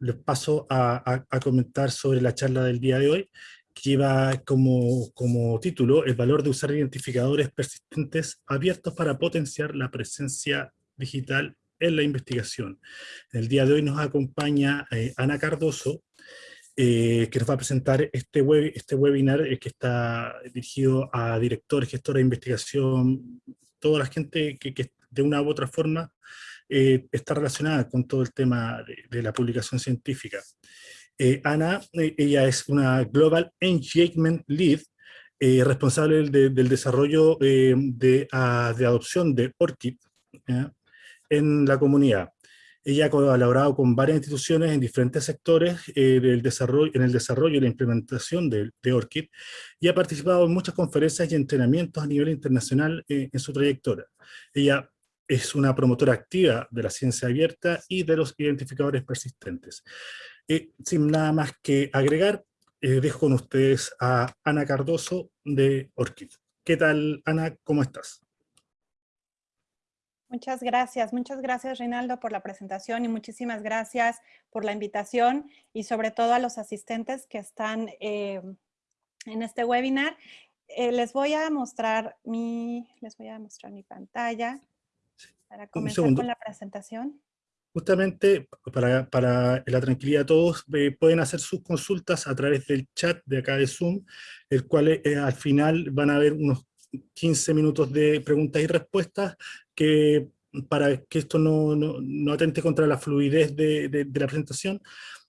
les paso a, comentar sobre la charla del día de hoy, que lleva como, como título el valor de usar identificadores persistentes abiertos para potenciar la presencia digital en la investigación. El día de hoy nos acompaña eh, Ana Cardoso, eh, que nos va a presentar este, web, este webinar eh, que está dirigido a directores, gestores de investigación, toda la gente que, que de una u otra forma está relacionada con todo el tema de, la publicación científica. Ana, ella es una Global Engagement Lead, responsable del desarrollo de, ah, de, adopción de ORCID, en la comunidad. Ella ha colaborado con varias instituciones en diferentes sectores eh, del desarrollo, en el desarrollo y la implementación de, de, ORCID y ha participado en muchas conferencias y entrenamientos a nivel internacional eh, en su trayectoria. Ella es una promotora activa de la ciencia abierta y de los identificadores persistentes. Eh, sin nada más que agregar, dejo con ustedes a Ana Cardoso de ORCID. ¿Qué tal, Ana? ¿Cómo estás? Muchas gracias, muchas gracias Reinaldo por la presentación y muchísimas gracias por la invitación y sobre todo a los asistentes que están eh, en este webinar. Eh, les voy a mostrar mi, les voy a mostrar mi pantalla para comenzar con la presentación. Justamente para, para, la tranquilidad de todos, eh, pueden hacer sus consultas a través del chat de acá de Zoom, el cual al final van a haber unos 15 minutos de preguntas y respuestas que para que esto no, no, atente contra la fluidez de, de, la presentación.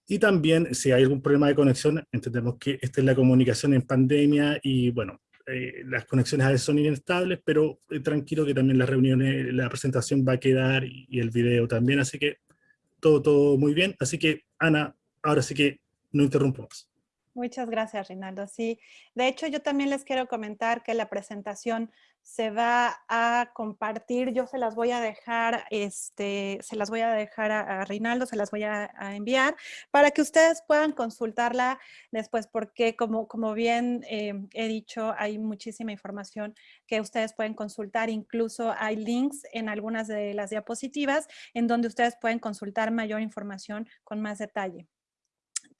Y también, si hay algún problema de conexión, entendemos que esta es la comunicación en pandemia y, bueno, eh, las conexiones a veces son inestables, pero eh, tranquilo que también las reuniones, la presentación va a quedar y, y, el video también, así que todo, todo muy bien. Así que, Ana, ahora sí que no interrumpo más. Muchas gracias, Rinaldo. Sí, de hecho yo también les quiero comentar que la presentación se va a compartir, yo se las voy a dejar, este, se las voy a dejar a, Rinaldo, se las voy a, enviar para que ustedes puedan consultarla después, porque como, como bien eh, he dicho, hay muchísima información que ustedes pueden consultar, incluso hay links en algunas de las diapositivas en donde ustedes pueden consultar mayor información con más detalle.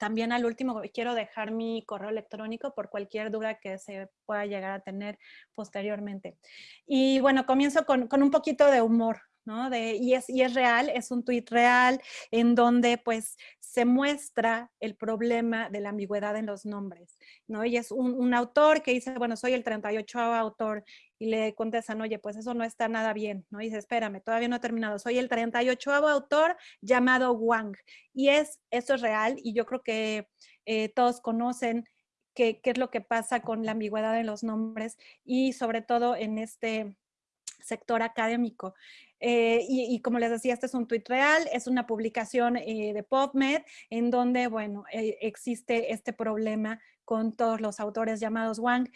También al último quiero dejar mi correo electrónico por cualquier duda que se pueda llegar a tener posteriormente. Y bueno, comienzo con, con un poquito de humor, ¿no? De, y, es, y es real, es un tuit real en donde pues se muestra el problema de la ambigüedad en los nombres, ¿no? Y es un, un autor que dice, bueno, soy el 38 autor y le contestan, oye, pues eso no está nada bien, ¿no? Y dice, espérame, todavía no he terminado, soy el 38 autor llamado Wang. Y es, eso es real y yo creo que eh, todos conocen qué, qué es lo que pasa con la ambigüedad en los nombres y sobre todo en este sector académico. Eh, y, como les decía, este es un tuit real, es una publicación eh, de PubMed en donde, bueno, eh, existe este problema con todos los autores llamados Wang.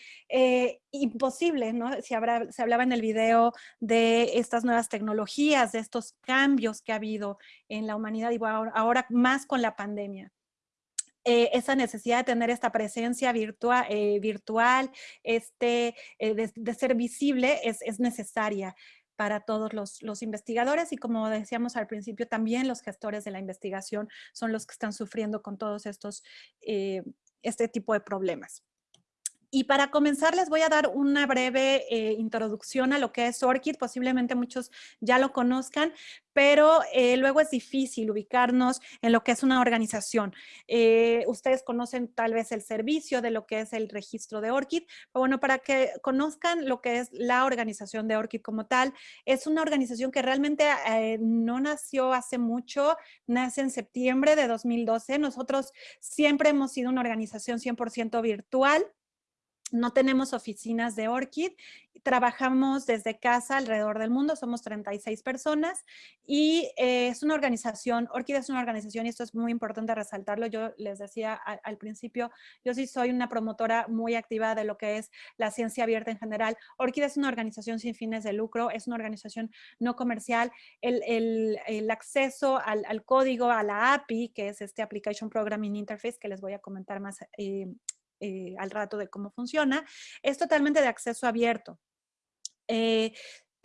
imposible, ¿no? Se, habrá, se hablaba en el video de estas nuevas tecnologías, de estos cambios que ha habido en la humanidad y ahora, más con la pandemia. esa necesidad de tener esta presencia virtual, virtual este, de, ser visible es, es necesaria para todos los, investigadores y como decíamos al principio, también los gestores de la investigación son los que están sufriendo con todos estos, eh, este tipo de problemas. Y para comenzar les voy a dar una breve eh, introducción a lo que es ORCID, posiblemente muchos ya lo conozcan, pero eh, luego es difícil ubicarnos en lo que es una organización. Eh, ustedes conocen tal vez el servicio de lo que es el registro de ORCID, pero bueno, para que conozcan lo que es la organización de ORCID como tal, es una organización que realmente no nació hace mucho, nace en septiembre de 2012. Nosotros siempre hemos sido una organización 100% virtual, no tenemos oficinas de ORCID, trabajamos desde casa alrededor del mundo, somos 36 personas y eh, es una organización, ORCID es una organización y esto es muy importante resaltarlo, yo les decía al, principio, yo sí soy una promotora muy activa de lo que es la ciencia abierta en general. ORCID es una organización sin fines de lucro, es una organización no comercial, el, acceso al, código, a la API, que es este Application Programming Interface, que les voy a comentar más eh, eh, al rato de cómo funciona, es totalmente de acceso abierto. Eh,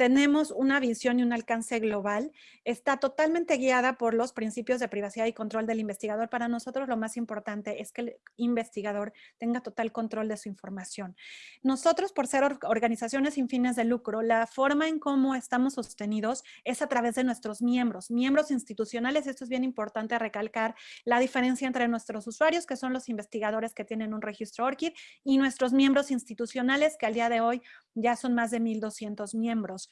tenemos una visión y un alcance global, está totalmente guiada por los principios de privacidad y control del investigador. Para nosotros lo más importante es que el investigador tenga total control de su información. Nosotros, por ser organizaciones sin fines de lucro, la forma en cómo estamos sostenidos es a través de nuestros miembros, miembros institucionales. Esto es bien importante recalcar la diferencia entre nuestros usuarios, que son los investigadores que tienen un registro ORCID, y nuestros miembros institucionales, que al día de hoy ya son más de 1,200 miembros.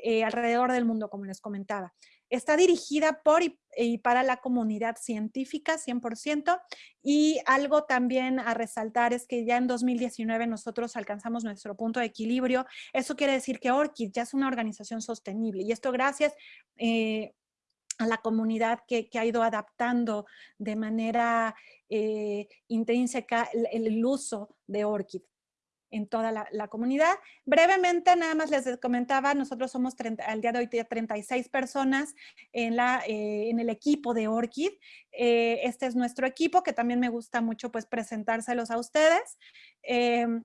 Eh, alrededor del mundo, como les comentaba. Está dirigida por y, para la comunidad científica 100% y algo también a resaltar es que ya en 2019 nosotros alcanzamos nuestro punto de equilibrio. Eso quiere decir que ORCID ya es una organización sostenible y esto gracias eh, a la comunidad que, ha ido adaptando de manera eh, intrínseca el, uso de ORCID en toda la, comunidad. Brevemente, nada más les comentaba, nosotros somos al día de hoy 36 personas en, la, eh, en el equipo de ORCID. Eh, este es nuestro equipo, que también me gusta mucho pues presentárselos a ustedes. Em,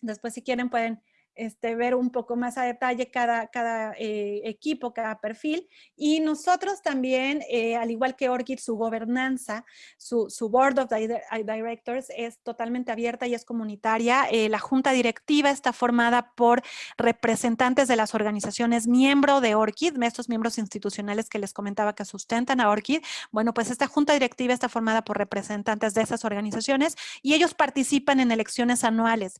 después, si quieren, pueden este, ver un poco más a detalle cada, cada eh, equipo, cada perfil. Y nosotros también, eh, al igual que ORCID, su gobernanza, su, su, Board of Directors es totalmente abierta y es comunitaria. Eh, la junta directiva está formada por representantes de las organizaciones miembro de ORCID, estos miembros institucionales que les comentaba que sustentan a ORCID. Bueno, pues esta junta directiva está formada por representantes de esas organizaciones y ellos participan en elecciones anuales.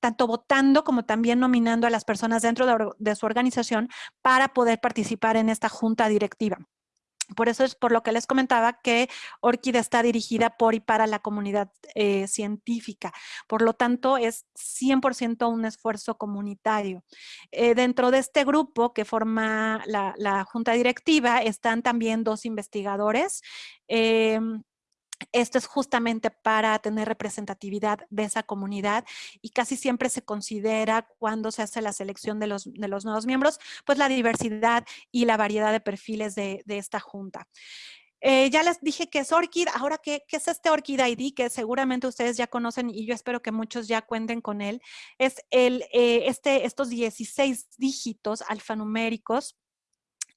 Tanto votando como también nominando a las personas dentro de, su organización para poder participar en esta junta directiva. Por eso es por lo que les comentaba que Orquídea está dirigida por y para la comunidad eh, científica. Por lo tanto, es 100% un esfuerzo comunitario. Eh, dentro de este grupo que forma la, junta directiva están también dos investigadores. Em, esto es justamente para tener representatividad de esa comunidad y casi siempre se considera cuando se hace la selección de los, de los nuevos miembros, pues la diversidad y la variedad de perfiles de, esta junta. Eh, ya les dije que es ORCID. Ahora, ¿qué, ¿qué, es este ORCID ID? Que seguramente ustedes ya conocen y yo espero que muchos ya cuenten con él. Es el, eh, este, estos 16 dígitos alfanuméricos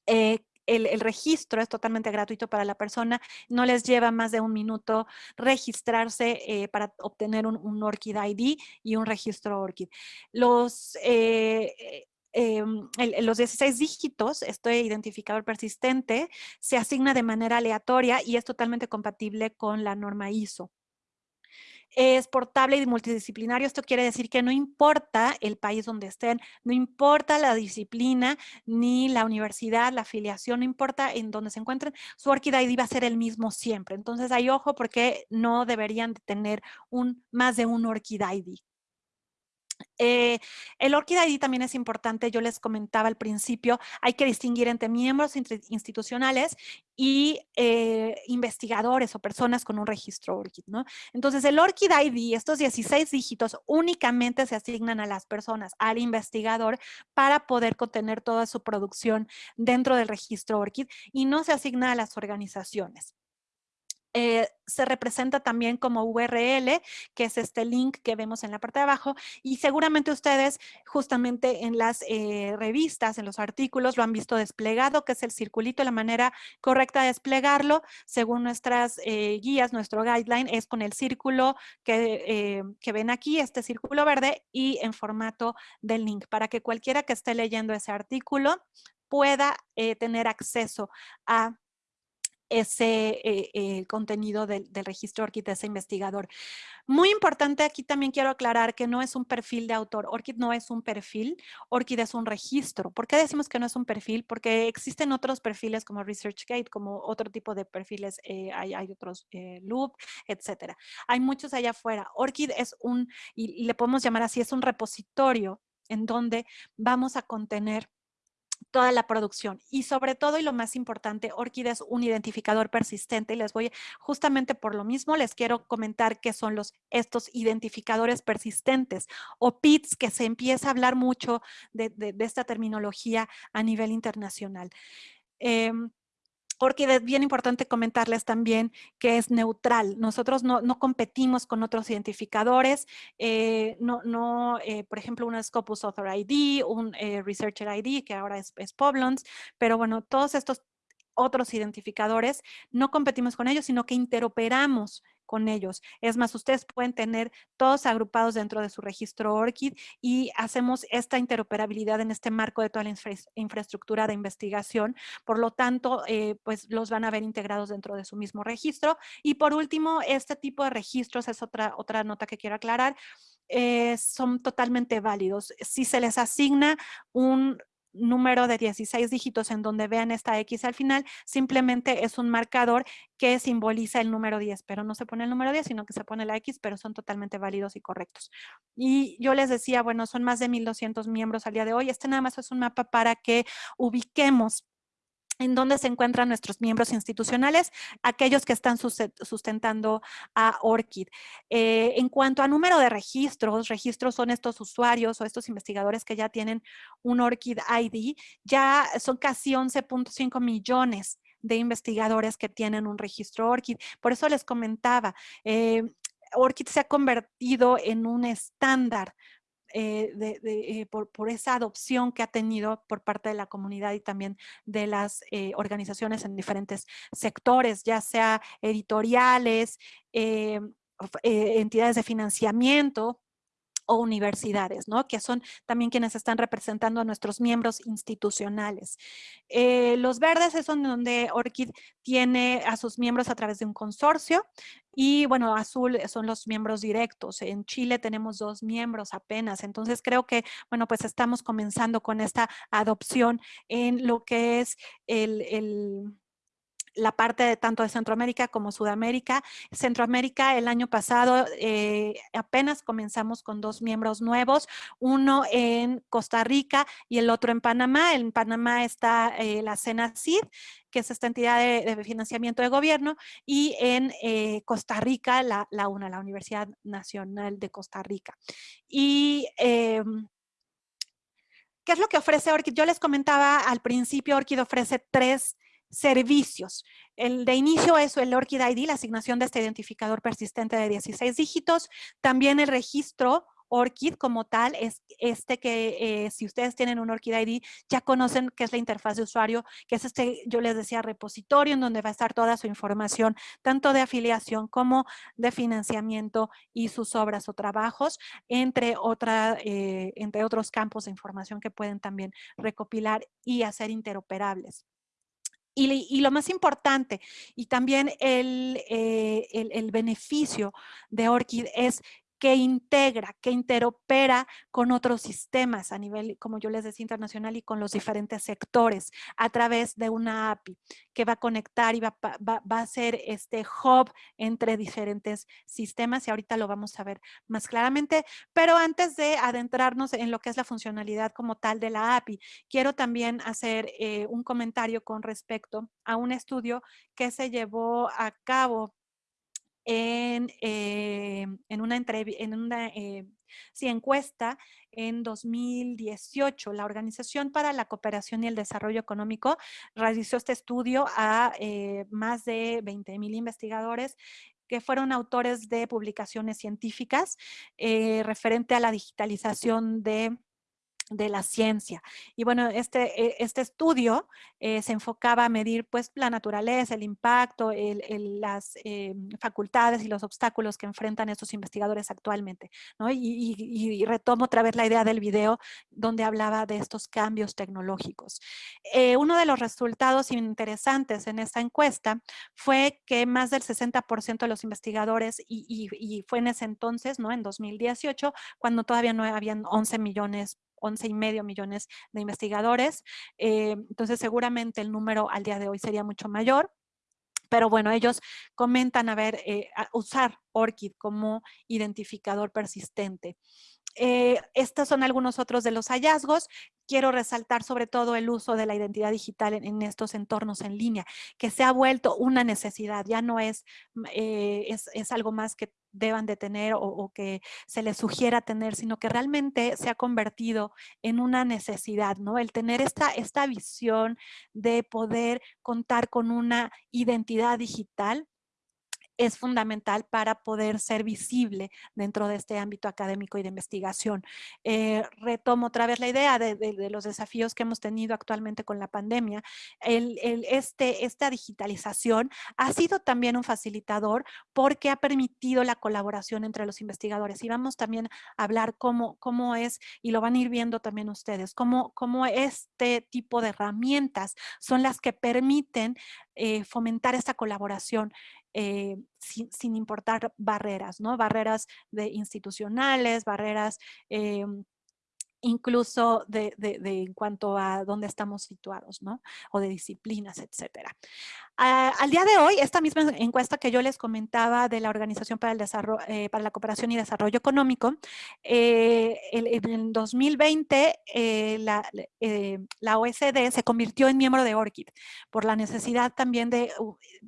eh, el, registro es totalmente gratuito para la persona, no les lleva más de un minuto registrarse eh, para obtener un, ORCID ID y un registro ORCID. Los, eh, em, los 16 dígitos, este identificador persistente, se asigna de manera aleatoria y es totalmente compatible con la norma ISO es portable y multidisciplinario. Esto quiere decir que no importa el país donde estén, no importa la disciplina, ni la universidad, la afiliación, no importa en dónde se encuentren, su ORCID ID va a ser el mismo siempre. Entonces hay ojo porque no deberían tener un, más de un ORCID ID. Eh, el ORCID ID también es importante, yo les comentaba al principio, hay que distinguir entre miembros institucionales y eh, investigadores o personas con un registro ORCID, ¿no? Entonces, el ORCID ID, estos 16 dígitos, únicamente se asignan a las personas, al investigador, para poder contener toda su producción dentro del registro ORCID y no se asigna a las organizaciones. Eh, se representa también como URL, que es este link que vemos en la parte de abajo, y seguramente ustedes justamente en las eh, revistas, en los artículos, lo han visto desplegado, que es el circulito, la manera correcta de desplegarlo, según nuestras eh, guías, nuestro guideline, es con el círculo que, que ven aquí, este círculo verde, y en formato del link, para que cualquiera que esté leyendo ese artículo pueda tener acceso a ese eh, eh, contenido del, registro ORCID de ese investigador. Muy importante, aquí también quiero aclarar que no es un perfil de autor. ORCID no es un perfil, ORCID es un registro. ¿Por qué decimos que no es un perfil? Porque existen otros perfiles como ResearchGate, como otro tipo de perfiles, eh, hay, otros Loop, etcétera. Hay muchos allá afuera. ORCID es un, y le podemos llamar así, es un repositorio en donde vamos a contener toda la producción. Y sobre todo, y lo más importante, Orchid es un identificador persistente. Y les voy, justamente por lo mismo, les quiero comentar qué son los, estos identificadores persistentes o PITs, que se empieza a hablar mucho de, esta terminología a nivel internacional. Em, Orchid es bien importante comentarles también que es neutral. Nosotros no, competimos con otros identificadores. Eh, no, no eh, por ejemplo, un Scopus Author ID, un eh, Researcher ID, que ahora es, es Poblons. Pero bueno, todos estos otros identificadores, no competimos con ellos, sino que interoperamos con ellos. Es más, ustedes pueden tener todos agrupados dentro de su registro ORCID y hacemos esta interoperabilidad en este marco de toda la infraestructura de investigación. Por lo tanto, eh, pues los van a ver integrados dentro de su mismo registro. Y por último, este tipo de registros es otra, otra nota que quiero aclarar. Eh, son totalmente válidos. Si se les asigna un número de 16 dígitos en donde vean esta X al final, simplemente es un marcador que simboliza el número 10, pero no se pone el número 10, sino que se pone la X, pero son totalmente válidos y correctos. Y yo les decía, bueno, son más de 1,200 miembros al día de hoy. Este nada más es un mapa para que ubiquemos en dónde se encuentran nuestros miembros institucionales, aquellos que están sustentando a ORCID. Eh, en cuanto a número de registros, registros son estos usuarios o estos investigadores que ya tienen un ORCID ID, ya son casi 11.5 millones de investigadores que tienen un registro ORCID. Por eso les comentaba, eh, ORCID se ha convertido en un estándar eh, eh, por, esa adopción que ha tenido por parte de la comunidad y también de las eh, organizaciones en diferentes sectores, ya sea editoriales, entidades de financiamiento, o universidades, ¿no? Que son también quienes están representando a nuestros miembros institucionales. Eh, los verdes es donde ORCID tiene a sus miembros a través de un consorcio y, bueno, azul son los miembros directos. En Chile tenemos dos miembros apenas, entonces creo que, bueno, pues estamos comenzando con esta adopción en lo que es el la parte tanto de Centroamérica como Sudamérica. Centroamérica el año pasado eh, apenas comenzamos con dos miembros nuevos, uno en Costa Rica y el otro en Panamá. En Panamá está eh, la CENACID, que es esta entidad de, financiamiento de gobierno, y en eh, Costa Rica la, UNA, la Universidad Nacional de Costa Rica. Y em, ¿Qué es lo que ofrece Orchid? Yo les comentaba al principio, Orchid ofrece tres servicios. El de inicio es el ORCID ID, la asignación de este identificador persistente de 16 dígitos. También el registro ORCID como tal es este que eh, si ustedes tienen un ORCID ID ya conocen que es la interfaz de usuario, que es este, yo les decía, repositorio en donde va a estar toda su información, tanto de afiliación como de financiamiento y sus obras o trabajos, entre, eh, entre otros campos de información que pueden también recopilar y hacer interoperables. Y, lo más importante, y también el, eh, el, el beneficio de ORCID es que integra, que interopera con otros sistemas a nivel, como yo les decía, internacional y con los diferentes sectores a través de una API que va a conectar y va, a ser este hub entre diferentes sistemas y ahorita lo vamos a ver más claramente. Pero antes de adentrarnos en lo que es la funcionalidad como tal de la API, quiero también hacer eh, un comentario con respecto a un estudio que se llevó a cabo en, eh, en una eh, encuesta en 2018. La Organización para la Cooperación y el Desarrollo Económico realizó este estudio a eh, más de 20 mil investigadores que fueron autores de publicaciones científicas referente a la digitalización de de la ciencia. Y bueno, este, eh, este estudio eh, se enfocaba a medir pues la naturaleza, el impacto, las eh, facultades y los obstáculos que enfrentan estos investigadores actualmente. Y, retomo otra vez la idea del video donde hablaba de estos cambios tecnológicos. uno de los resultados interesantes en esta encuesta fue que más del 60% de los investigadores, y, y, fue en ese entonces, ¿no? en 2018, cuando todavía no habían 11 millones 11 y medio millones de investigadores. Eh, entonces, seguramente el número al día de hoy sería mucho mayor. Pero bueno, ellos comentan a ver, eh, usar ORCID como identificador persistente. Eh, estos son algunos otros de los hallazgos. Quiero resaltar sobre todo el uso de la identidad digital en, estos entornos en línea, que se ha vuelto una necesidad, ya no es, es algo más que deban de tener o, que se les sugiera tener, sino que realmente se ha convertido en una necesidad, ¿no? El tener esta, esta visión de poder contar con una identidad digital es fundamental para poder ser visible dentro de este ámbito académico y de investigación. Eh, retomo otra vez la idea de, los desafíos que hemos tenido actualmente con la pandemia. El, este, esta digitalización ha sido también un facilitador porque ha permitido la colaboración entre los investigadores. Y vamos también a hablar cómo, cómo es, y lo van a ir viendo también ustedes, cómo, cómo este tipo de herramientas son las que permiten eh, fomentar esta colaboración eh, sin, importar barreras, ¿no? Barreras de institucionales, barreras em, incluso de, en cuanto a dónde estamos situados, ¿no? O de disciplinas, etcétera. al día de hoy, esta misma encuesta que yo les comentaba de la Organización para, el Desarrollo, eh, para la Cooperación y Desarrollo Económico, eh, en el 2020 eh, la, la, OSD se convirtió en miembro de ORCID por la necesidad también de,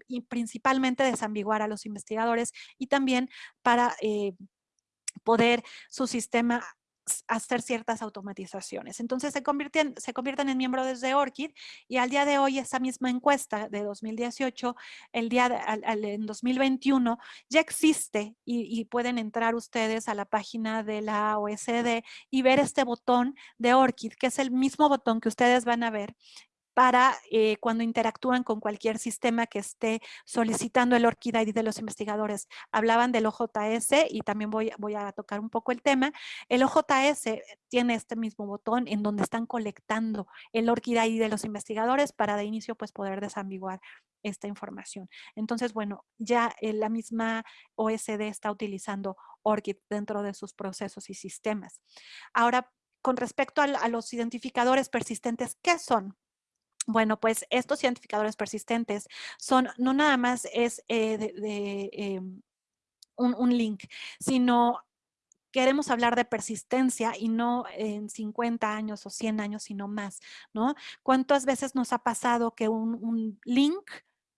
y principalmente, desambiguar a los investigadores y también para poder su sistema hacer ciertas automatizaciones. Entonces se convierten, se convierten en miembros desde ORCID y al día de hoy esa misma encuesta de 2018, el día de, en 2021 ya existe y, y, pueden entrar ustedes a la página de la OSD y ver este botón de ORCID, que es el mismo botón que ustedes van a ver para eh, cuando interactúan con cualquier sistema que esté solicitando el ORCID ID de los investigadores. Hablaban del OJS y también voy, a tocar un poco el tema. El OJS tiene este mismo botón en donde están colectando el ORCID ID de los investigadores para de inicio pues poder desambiguar esta información. Entonces, bueno, ya eh, la misma OSD está utilizando ORCID dentro de sus procesos y sistemas. Ahora, con respecto a los identificadores persistentes, ¿qué son? Bueno, pues estos identificadores persistentes son, no nada más es eh, de, em, un, link, sino queremos hablar de persistencia y no en 50 años o 100 años, sino más, ¿no? ¿Cuántas veces nos ha pasado que un, link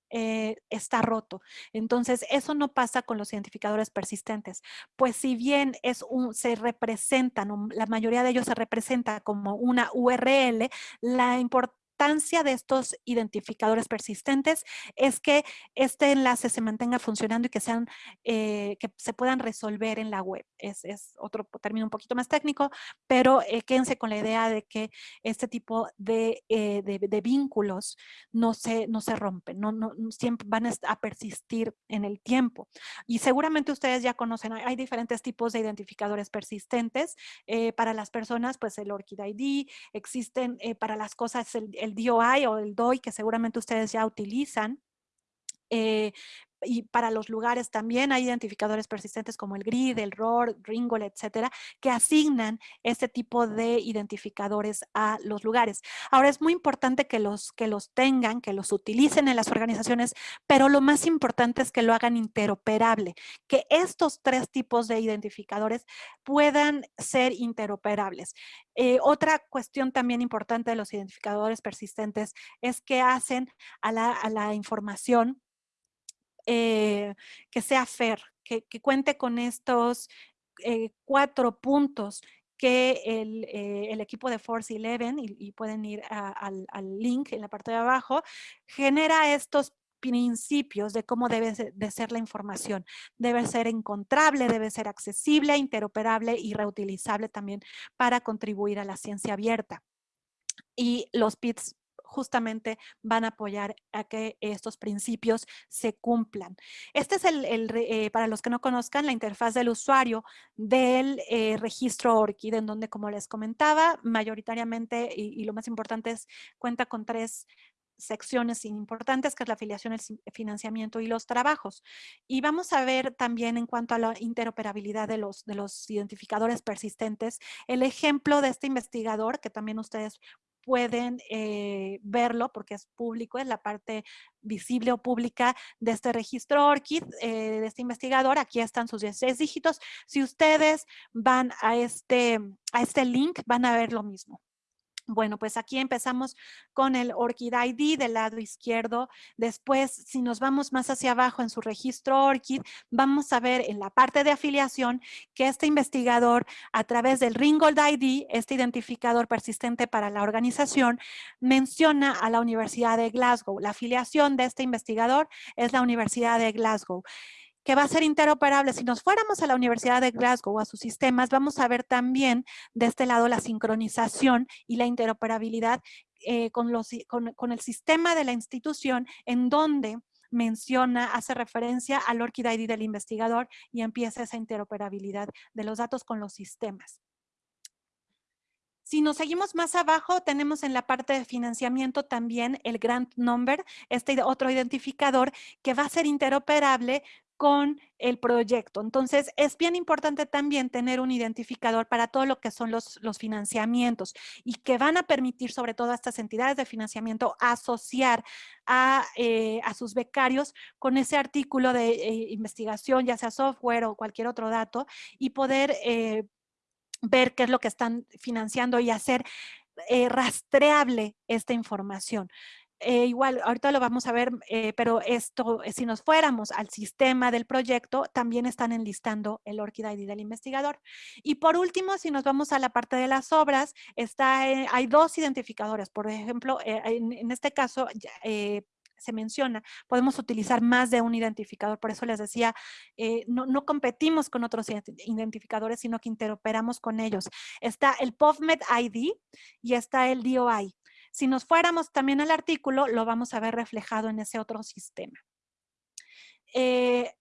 eh, está roto. Entonces, eso no pasa con los identificadores persistentes. Pues si bien es un, se representan, la mayoría de ellos se representa como una URL, la importancia de estos identificadores persistentes es que este enlace se mantenga funcionando y que, sean, eh, que se puedan resolver en la web. Es, otro término un poquito más técnico, pero eh, quédense con la idea de que este tipo de, eh, de, vínculos no se, no se rompen, no, no, siempre van a persistir en el tiempo. Y seguramente ustedes ya conocen, hay, diferentes tipos de identificadores persistentes. para las personas, pues el ORCID ID, existen para las cosas el el DOI o el DOI que seguramente ustedes ya utilizan. Eh, y para los lugares también hay identificadores persistentes como el GRID, el ROR, Ringol, etcétera, que asignan este tipo de identificadores a los lugares. Ahora es muy importante que los, que los tengan, que los utilicen en las organizaciones, pero lo más importante es que lo hagan interoperable, que estos tres tipos de identificadores puedan ser interoperables. Eh, otra cuestión también importante de los identificadores persistentes es que hacen a la, a la información eh, que sea fair, que, cuente con estos eh, cuatro puntos que el, eh, equipo de Force 11, y, pueden ir al, link en la parte de abajo, genera estos principios de cómo debe de ser la información. Debe ser encontrable, debe ser accesible, interoperable y reutilizable también para contribuir a la ciencia abierta. Y los PITs justamente van a apoyar a que estos principios se cumplan. Este es el, eh, para los que no conozcan, la interfaz del usuario del eh, registro ORCID, en donde, como les comentaba, mayoritariamente, y, lo más importante es, cuenta con tres secciones importantes, que es la afiliación, el financiamiento y los trabajos. Y vamos a ver también en cuanto a la interoperabilidad de los, de los identificadores persistentes, el ejemplo de este investigador, que también ustedes pueden eh, verlo porque es público, es la parte visible o pública de este registro ORCID, eh, de este investigador. Aquí están sus 16 dígitos. Si ustedes van a este, a este link, van a ver lo mismo. Bueno, pues aquí empezamos con el ORCID ID del lado izquierdo. Después, si nos vamos más hacia abajo en su registro ORCID, vamos a ver en la parte de afiliación que este investigador, a través del Ringgold ID, este identificador persistente para la organización, menciona a la Universidad de Glasgow. La afiliación de este investigador es la Universidad de Glasgow que va a ser interoperable. Si nos fuéramos a la Universidad de Glasgow a sus sistemas, vamos a ver también de este lado la sincronización y la interoperabilidad eh, con, los, con, el sistema de la institución en donde menciona, hace referencia al ORCID ID del investigador y empieza esa interoperabilidad de los datos con los sistemas. Si nos seguimos más abajo, tenemos en la parte de financiamiento también el grant number, este otro identificador que va a ser interoperable con el proyecto. Entonces, es bien importante también tener un identificador para todo lo que son los, financiamientos y que van a permitir sobre todo a estas entidades de financiamiento asociar a, eh, sus becarios con ese artículo de eh, investigación, ya sea software o cualquier otro dato, y poder eh, ver qué es lo que están financiando y hacer rastreable esta información. Eh, igual, ahorita lo vamos a ver, eh, pero esto, eh, si nos fuéramos al sistema del proyecto, también están enlistando el ORCID ID del investigador. Y por último, si nos vamos a la parte de las obras, está, hay dos identificadores. Por ejemplo, en, este caso, se menciona, podemos utilizar más de un identificador. Por eso les decía, no, no, competimos con otros identificadores, sino que interoperamos con ellos. Está el PubMed ID y está el DOI. Si nos fuéramos también al artículo, lo vamos a ver reflejado en ese otro sistema. Eh,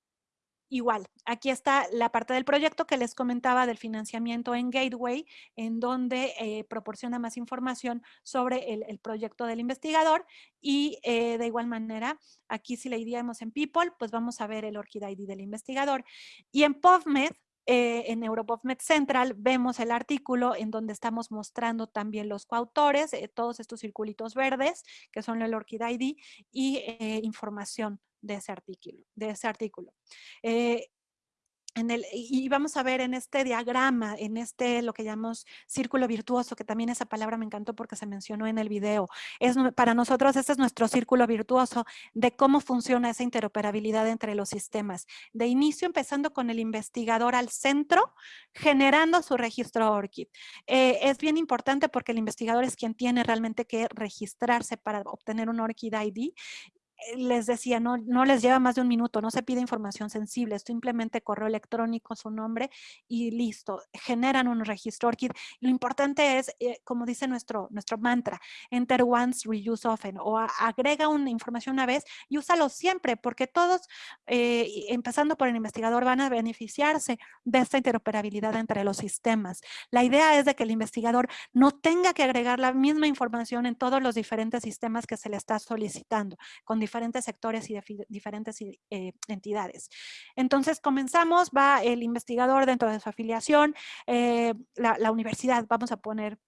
igual, aquí está la parte del proyecto que les comentaba del financiamiento en Gateway, en donde eh, proporciona más información sobre el, proyecto del investigador y eh, de igual manera, aquí si le iríamos en People, pues vamos a ver el ORCID ID del investigador. Y en PubMed eh, en EuroPubMed Central vemos el artículo en donde estamos mostrando también los coautores, eh, todos estos circulitos verdes, que son el ORCID ID, y eh, información de ese artículo. De ese artículo y vamos a ver en este diagrama, en este lo que llamamos círculo virtuoso, que también esa palabra me encantó porque se mencionó en el video. Es, para nosotros este es nuestro círculo virtuoso de cómo funciona esa interoperabilidad entre los sistemas. De inicio empezando con el investigador al centro, generando su registro ORCID. Eh, es bien importante porque el investigador es quien tiene realmente que registrarse para obtener un ORCID ID les decía, no, no les lleva más de un minuto, no se pide información sensible, simplemente correo electrónico, su nombre y listo, generan un registro ORCID. Lo importante es, eh, como dice nuestro, nuestro mantra, enter once, reuse often, o agrega una información una vez y úsalo siempre, porque todos, eh, empezando por el investigador, van a beneficiarse de esta interoperabilidad entre los sistemas. La idea es de que el investigador no tenga que agregar la misma información en todos los diferentes sistemas que se le está solicitando, con diferentes sectores y de diferentes eh, entidades. Entonces comenzamos, va el investigador dentro de su afiliación, eh, la, universidad, vamos a poner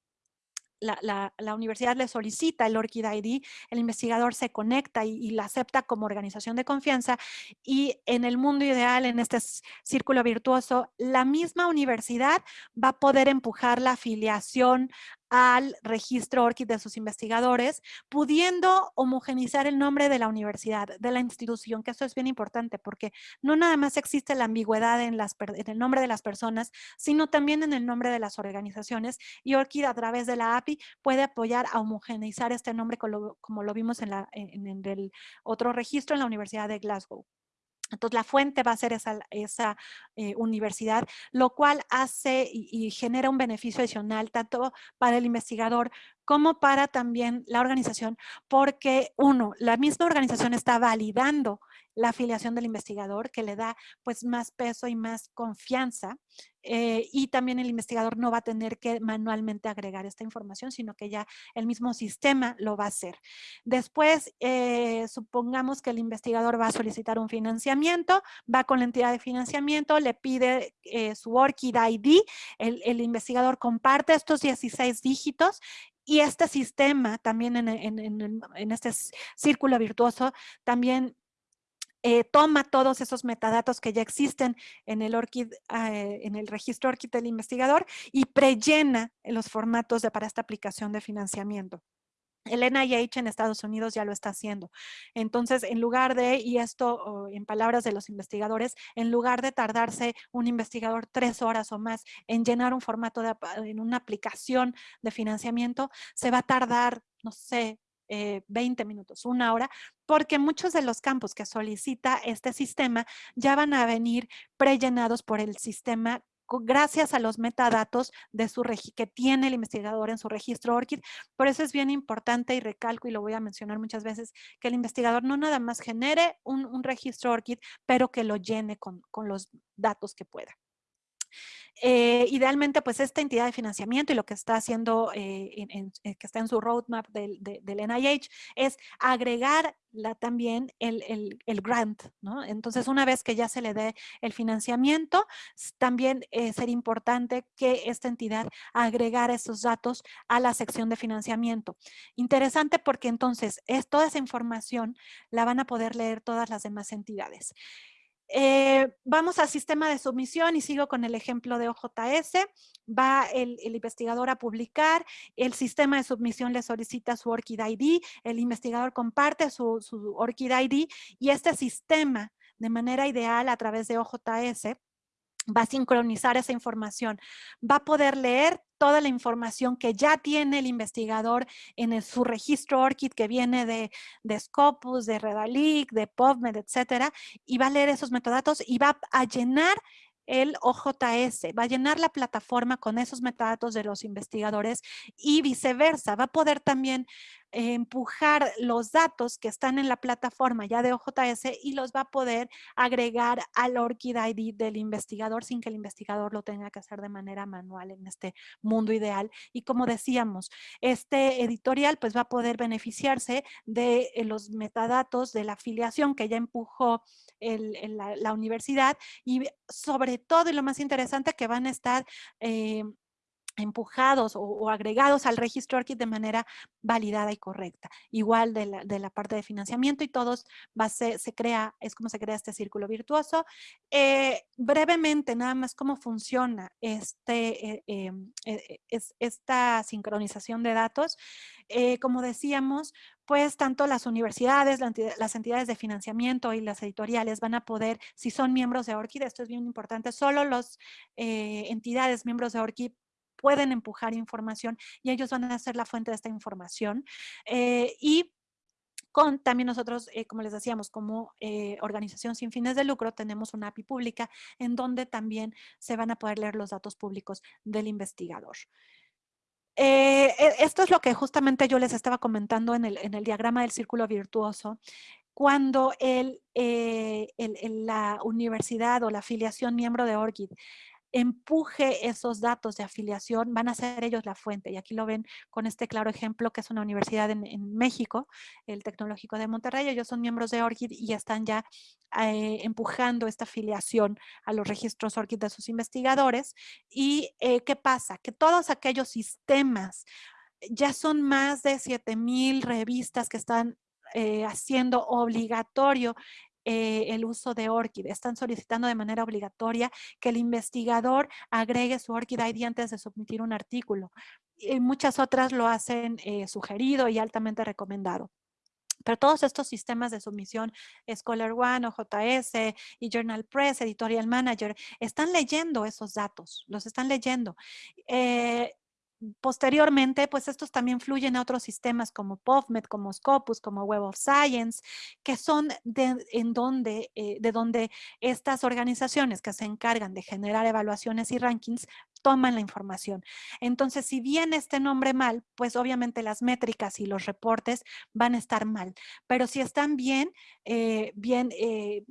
la, universidad le solicita el ORCID ID, el investigador se conecta y, y, la acepta como organización de confianza y en el mundo ideal, en este círculo virtuoso, la misma universidad va a poder empujar la afiliación al registro ORCID de sus investigadores, pudiendo homogenizar el nombre de la universidad, de la institución, que esto es bien importante porque no nada más existe la ambigüedad en, las, en el nombre de las personas, sino también en el nombre de las organizaciones y ORCID a través de la API puede apoyar a homogeneizar este nombre como lo, vimos en, la, en el otro registro en la Universidad de Glasgow. Entonces, la fuente va a ser esa, esa eh, universidad, lo cual hace y, genera un beneficio adicional tanto para el investigador como para también la organización, porque uno, la misma organización está validando la afiliación del investigador, que le da pues más peso y más confianza. Eh, y también el investigador no va a tener que manualmente agregar esta información, sino que ya el mismo sistema lo va a hacer. Después, eh, supongamos que el investigador va a solicitar un financiamiento, va con la entidad de financiamiento, le pide eh, su ORCID ID, el, el investigador comparte estos 16 dígitos y este sistema también en, en, en, este círculo virtuoso también eh, toma todos esos metadatos que ya existen en el, ORCID, eh, en el registro ORCID del investigador y prellena los formatos de, para esta aplicación de financiamiento. El NIH en Estados Unidos ya lo está haciendo. Entonces, en lugar de, y esto en palabras de los investigadores, en lugar de tardarse un investigador tres horas o más en llenar un formato de, en una aplicación de financiamiento, se va a tardar, no sé, 20 eh, minutos, una hora, porque muchos de los campos que solicita este sistema ya van a venir prellenados por el sistema gracias a los metadatos de su que tiene el investigador en su registro ORCID. Por eso es bien importante y recalco y lo voy a mencionar muchas veces, que el investigador no nada más genere un, registro ORCID, pero que lo llene con, con los datos que pueda. Eh, idealmente, pues esta entidad de financiamiento y lo que está haciendo, eh, eh, que está en su roadmap del, NIH, es agregar también el, grant. Entonces, una vez que ya se le dé el financiamiento, también sería importante que esta entidad agregara esos datos a la sección de financiamiento. Interesante porque entonces es, toda esa información la van a poder leer todas las demás entidades. Eh, vamos al sistema de submisión y sigo con el ejemplo de OJS. Va el, investigador a publicar, el sistema de submisión le solicita su ORCID ID, el investigador comparte su, su ORCID ID y este sistema de manera ideal a través de OJS va a sincronizar esa información, va a poder leer toda la información que ya tiene el investigador en su registro ORCID que viene de, de Scopus, de Redalic, de PubMed, etcétera, y va a leer esos metadatos y va a llenar el OJS, va a llenar la plataforma con esos metadatos de los investigadores y viceversa, va a poder también empujar los datos que están en la plataforma ya de OJS y los va a poder agregar al ORCID ID del investigador sin que el investigador lo tenga que hacer de manera manual en este mundo ideal. Y como decíamos, este editorial pues va a poder beneficiarse de eh, los metadatos de la afiliación que ya empujó la, universidad y sobre todo y lo más interesante que van a estar eh, empujados o, agregados al registro ORCID de manera validada y correcta. Igual de la, parte de financiamiento y todos va, se, se, crea, es como se crea este círculo virtuoso. Eh, brevemente, nada más cómo funciona este, eh, em, eh, es, esta sincronización de datos. como decíamos, pues tanto las universidades, las entidades de financiamiento y las editoriales van a poder, si son miembros de ORCID, esto es bien importante, solo las entidades miembros de ORCID pueden empujar información y ellos van a ser la fuente de esta información. Eh, y con también nosotros, eh, como les decíamos, como eh, organización sin fines de lucro, tenemos una API pública en donde también se van a poder leer los datos públicos del investigador. E, esto es lo que justamente yo les estaba comentando en el, en el diagrama del círculo virtuoso, cuando el, la universidad o la afiliación miembro de ORCID empuje esos datos de afiliación, van a ser ellos la fuente. Y aquí lo ven con este claro ejemplo que es una universidad en, México, el Tecnológico de Monterrey. Ellos son miembros de ORCID y están ya eh, empujando esta afiliación a los registros ORCID de sus investigadores. ¿Y eh, qué pasa? Que todos aquellos sistemas, ya son más de 7000 revistas que están eh, haciendo obligatorio eh, el uso de ORCID. Están solicitando de manera obligatoria que el investigador agregue su ORCID ID antes de submitir un artículo. Y muchas otras lo hacen eh, sugerido y altamente recomendado. Pero todos estos sistemas de submisión, Scholar One, OJS y Journal Press, Editorial Manager, están leyendo esos datos, los están leyendo. Eh, posteriormente, pues estos también fluyen a otros sistemas como PubMed, como Scopus, como Web of Science, que son de, en donde, eh, de donde estas organizaciones que se encargan de generar evaluaciones y rankings toman la información. Entonces, si viene este nombre mal, pues obviamente las métricas y los reportes van a estar mal. Pero si están bien, eh, bien eh,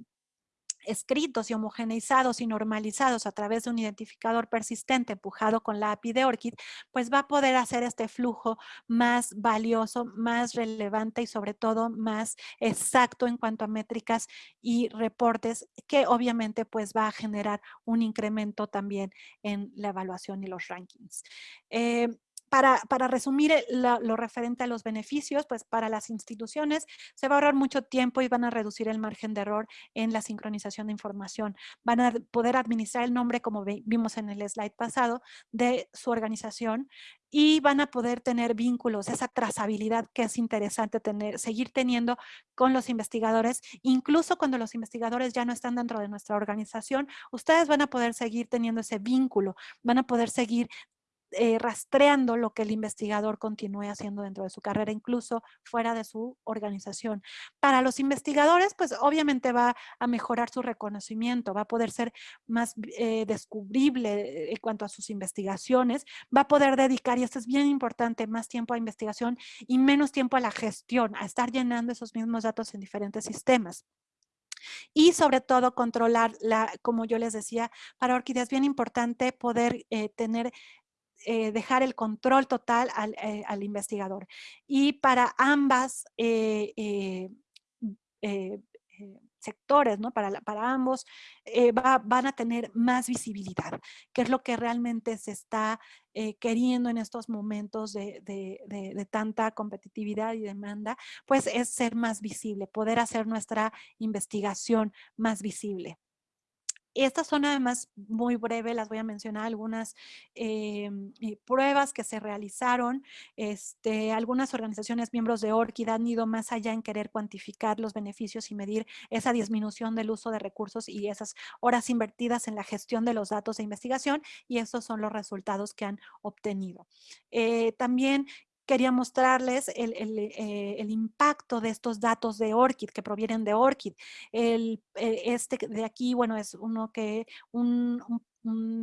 escritos y homogeneizados y normalizados a través de un identificador persistente empujado con la API de ORCID, pues va a poder hacer este flujo más valioso, más relevante y sobre todo más exacto en cuanto a métricas y reportes que obviamente pues va a generar un incremento también en la evaluación y los rankings. Eh, para, resumir lo referente a los beneficios, pues para las instituciones se va a ahorrar mucho tiempo y van a reducir el margen de error en la sincronización de información. Van a poder administrar el nombre, como vimos en el slide pasado, de su organización y van a poder tener vínculos, esa trazabilidad que es interesante tener, seguir teniendo con los investigadores, incluso cuando los investigadores ya no están dentro de nuestra organización, ustedes van a poder seguir teniendo ese vínculo, van a poder seguir eh, rastreando lo que el investigador continúe haciendo dentro de su carrera, incluso fuera de su organización. Para los investigadores, pues obviamente va a mejorar su reconocimiento, va a poder ser más eh, descubrible en cuanto a sus investigaciones, va a poder dedicar, y esto es bien importante, más tiempo a investigación y menos tiempo a la gestión, a estar llenando esos mismos datos en diferentes sistemas. Y sobre todo controlar, la, como yo les decía, para Orquídea es bien importante poder eh, tener eh, dejar el control total al, eh, investigador. Y para ambas eh, sectores, ¿no? Para, para ambos, van a tener más visibilidad, que es lo que realmente se está queriendo en estos momentos de, de, tanta competitividad y demanda, pues es ser más visible, poder hacer nuestra investigación más visible. Estas son además muy breves, las voy a mencionar algunas em, pruebas que se realizaron. Este, algunas organizaciones miembros de ORCID han ido más allá en querer cuantificar los beneficios y medir esa disminución del uso de recursos y esas horas invertidas en la gestión de los datos de investigación y esos son los resultados que han obtenido. Eh, también quería mostrarles eh, el, impacto de estos datos de ORCID que provienen de ORCID. El, eh, este de aquí, bueno, es uno que, un,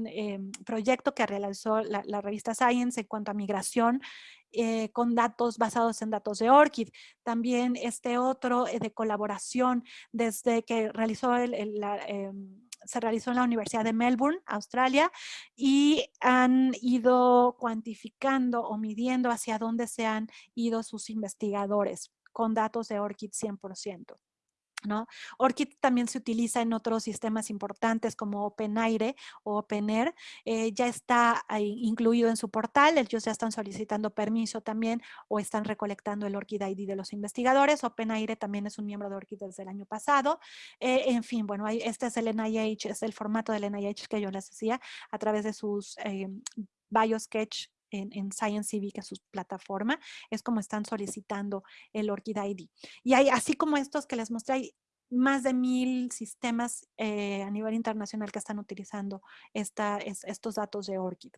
em, proyecto que realizó la, revista Science en cuanto a migración eh, con datos basados en datos de ORCID. También este otro de colaboración desde que realizó el, em, se realizó en la Universidad de Melbourne, Australia, y han ido cuantificando o midiendo hacia dónde se han ido sus investigadores con datos de ORCID 100%. ¿No? ORCID también se utiliza en otros sistemas importantes como OpenAire o OpenAir. Eh, ya está incluido en su portal. Ellos ya están solicitando permiso también o están recolectando el ORCID ID de los investigadores. OpenAire también es un miembro de ORCID desde el año pasado. Eh, en fin, bueno, este es el NIH, es el formato del NIH que yo les decía a través de sus eh, BioSketch en, en ScienceCV, que es su plataforma, es como están solicitando el ORCID ID. Y hay, así como estos que les mostré, hay más de mil sistemas eh, a nivel internacional que están utilizando estos datos de ORCID.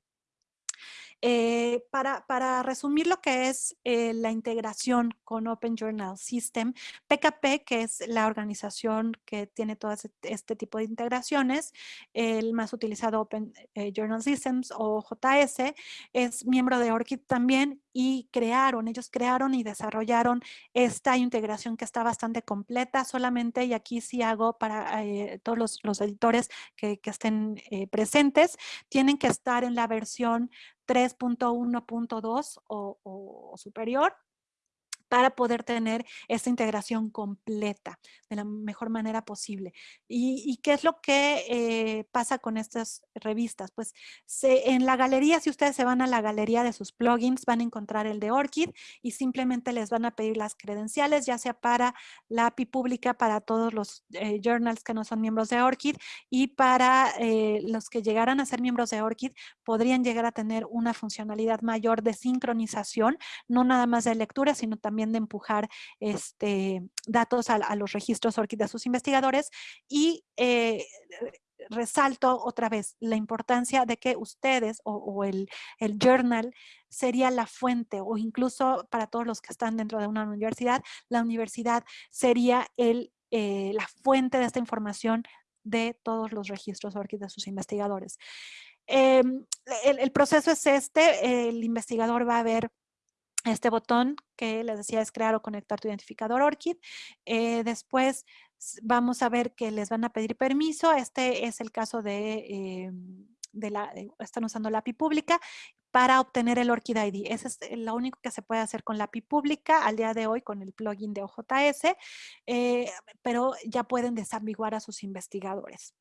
Eh, para, resumir lo que es eh, la integración con Open Journal System, PKP, que es la organización que tiene todo este, tipo de integraciones, el más utilizado Open eh, Journal Systems o JS, es miembro de ORCID también y crearon, ellos crearon y desarrollaron esta integración que está bastante completa solamente, y aquí sí hago para todos los, los, editores que, que estén presentes, tienen que estar en la versión 3.1.2 o, o superior para poder tener esta integración completa de la mejor manera posible. ¿Y, qué es lo que eh, pasa con estas revistas? Pues en la galería, si ustedes se van a la galería de sus plugins, van a encontrar el de ORCID y simplemente les van a pedir las credenciales, ya sea para la API pública, para todos los eh, journals que no son miembros de ORCID y para eh, los que llegaran a ser miembros de ORCID, podrían llegar a tener una funcionalidad mayor de sincronización, no nada más de lectura, sino también de empujar este, datos a, los registros ORCID de sus investigadores y eh, resalto otra vez la importancia de que ustedes o, el, journal sería la fuente o incluso para todos los que están dentro de una universidad, la universidad sería el, eh, la fuente de esta información de todos los registros ORCID de sus investigadores. Em, el, el, proceso es este, el investigador va a ver este botón que les decía es crear o conectar tu identificador ORCID. Eh, después vamos a ver que les van a pedir permiso. Este es el caso de, eh, la, están usando la API pública para obtener el ORCID ID. Eso es lo único que se puede hacer con la API pública al día de hoy con el plugin de OJS, eh, pero ya pueden desambiguar a sus investigadores.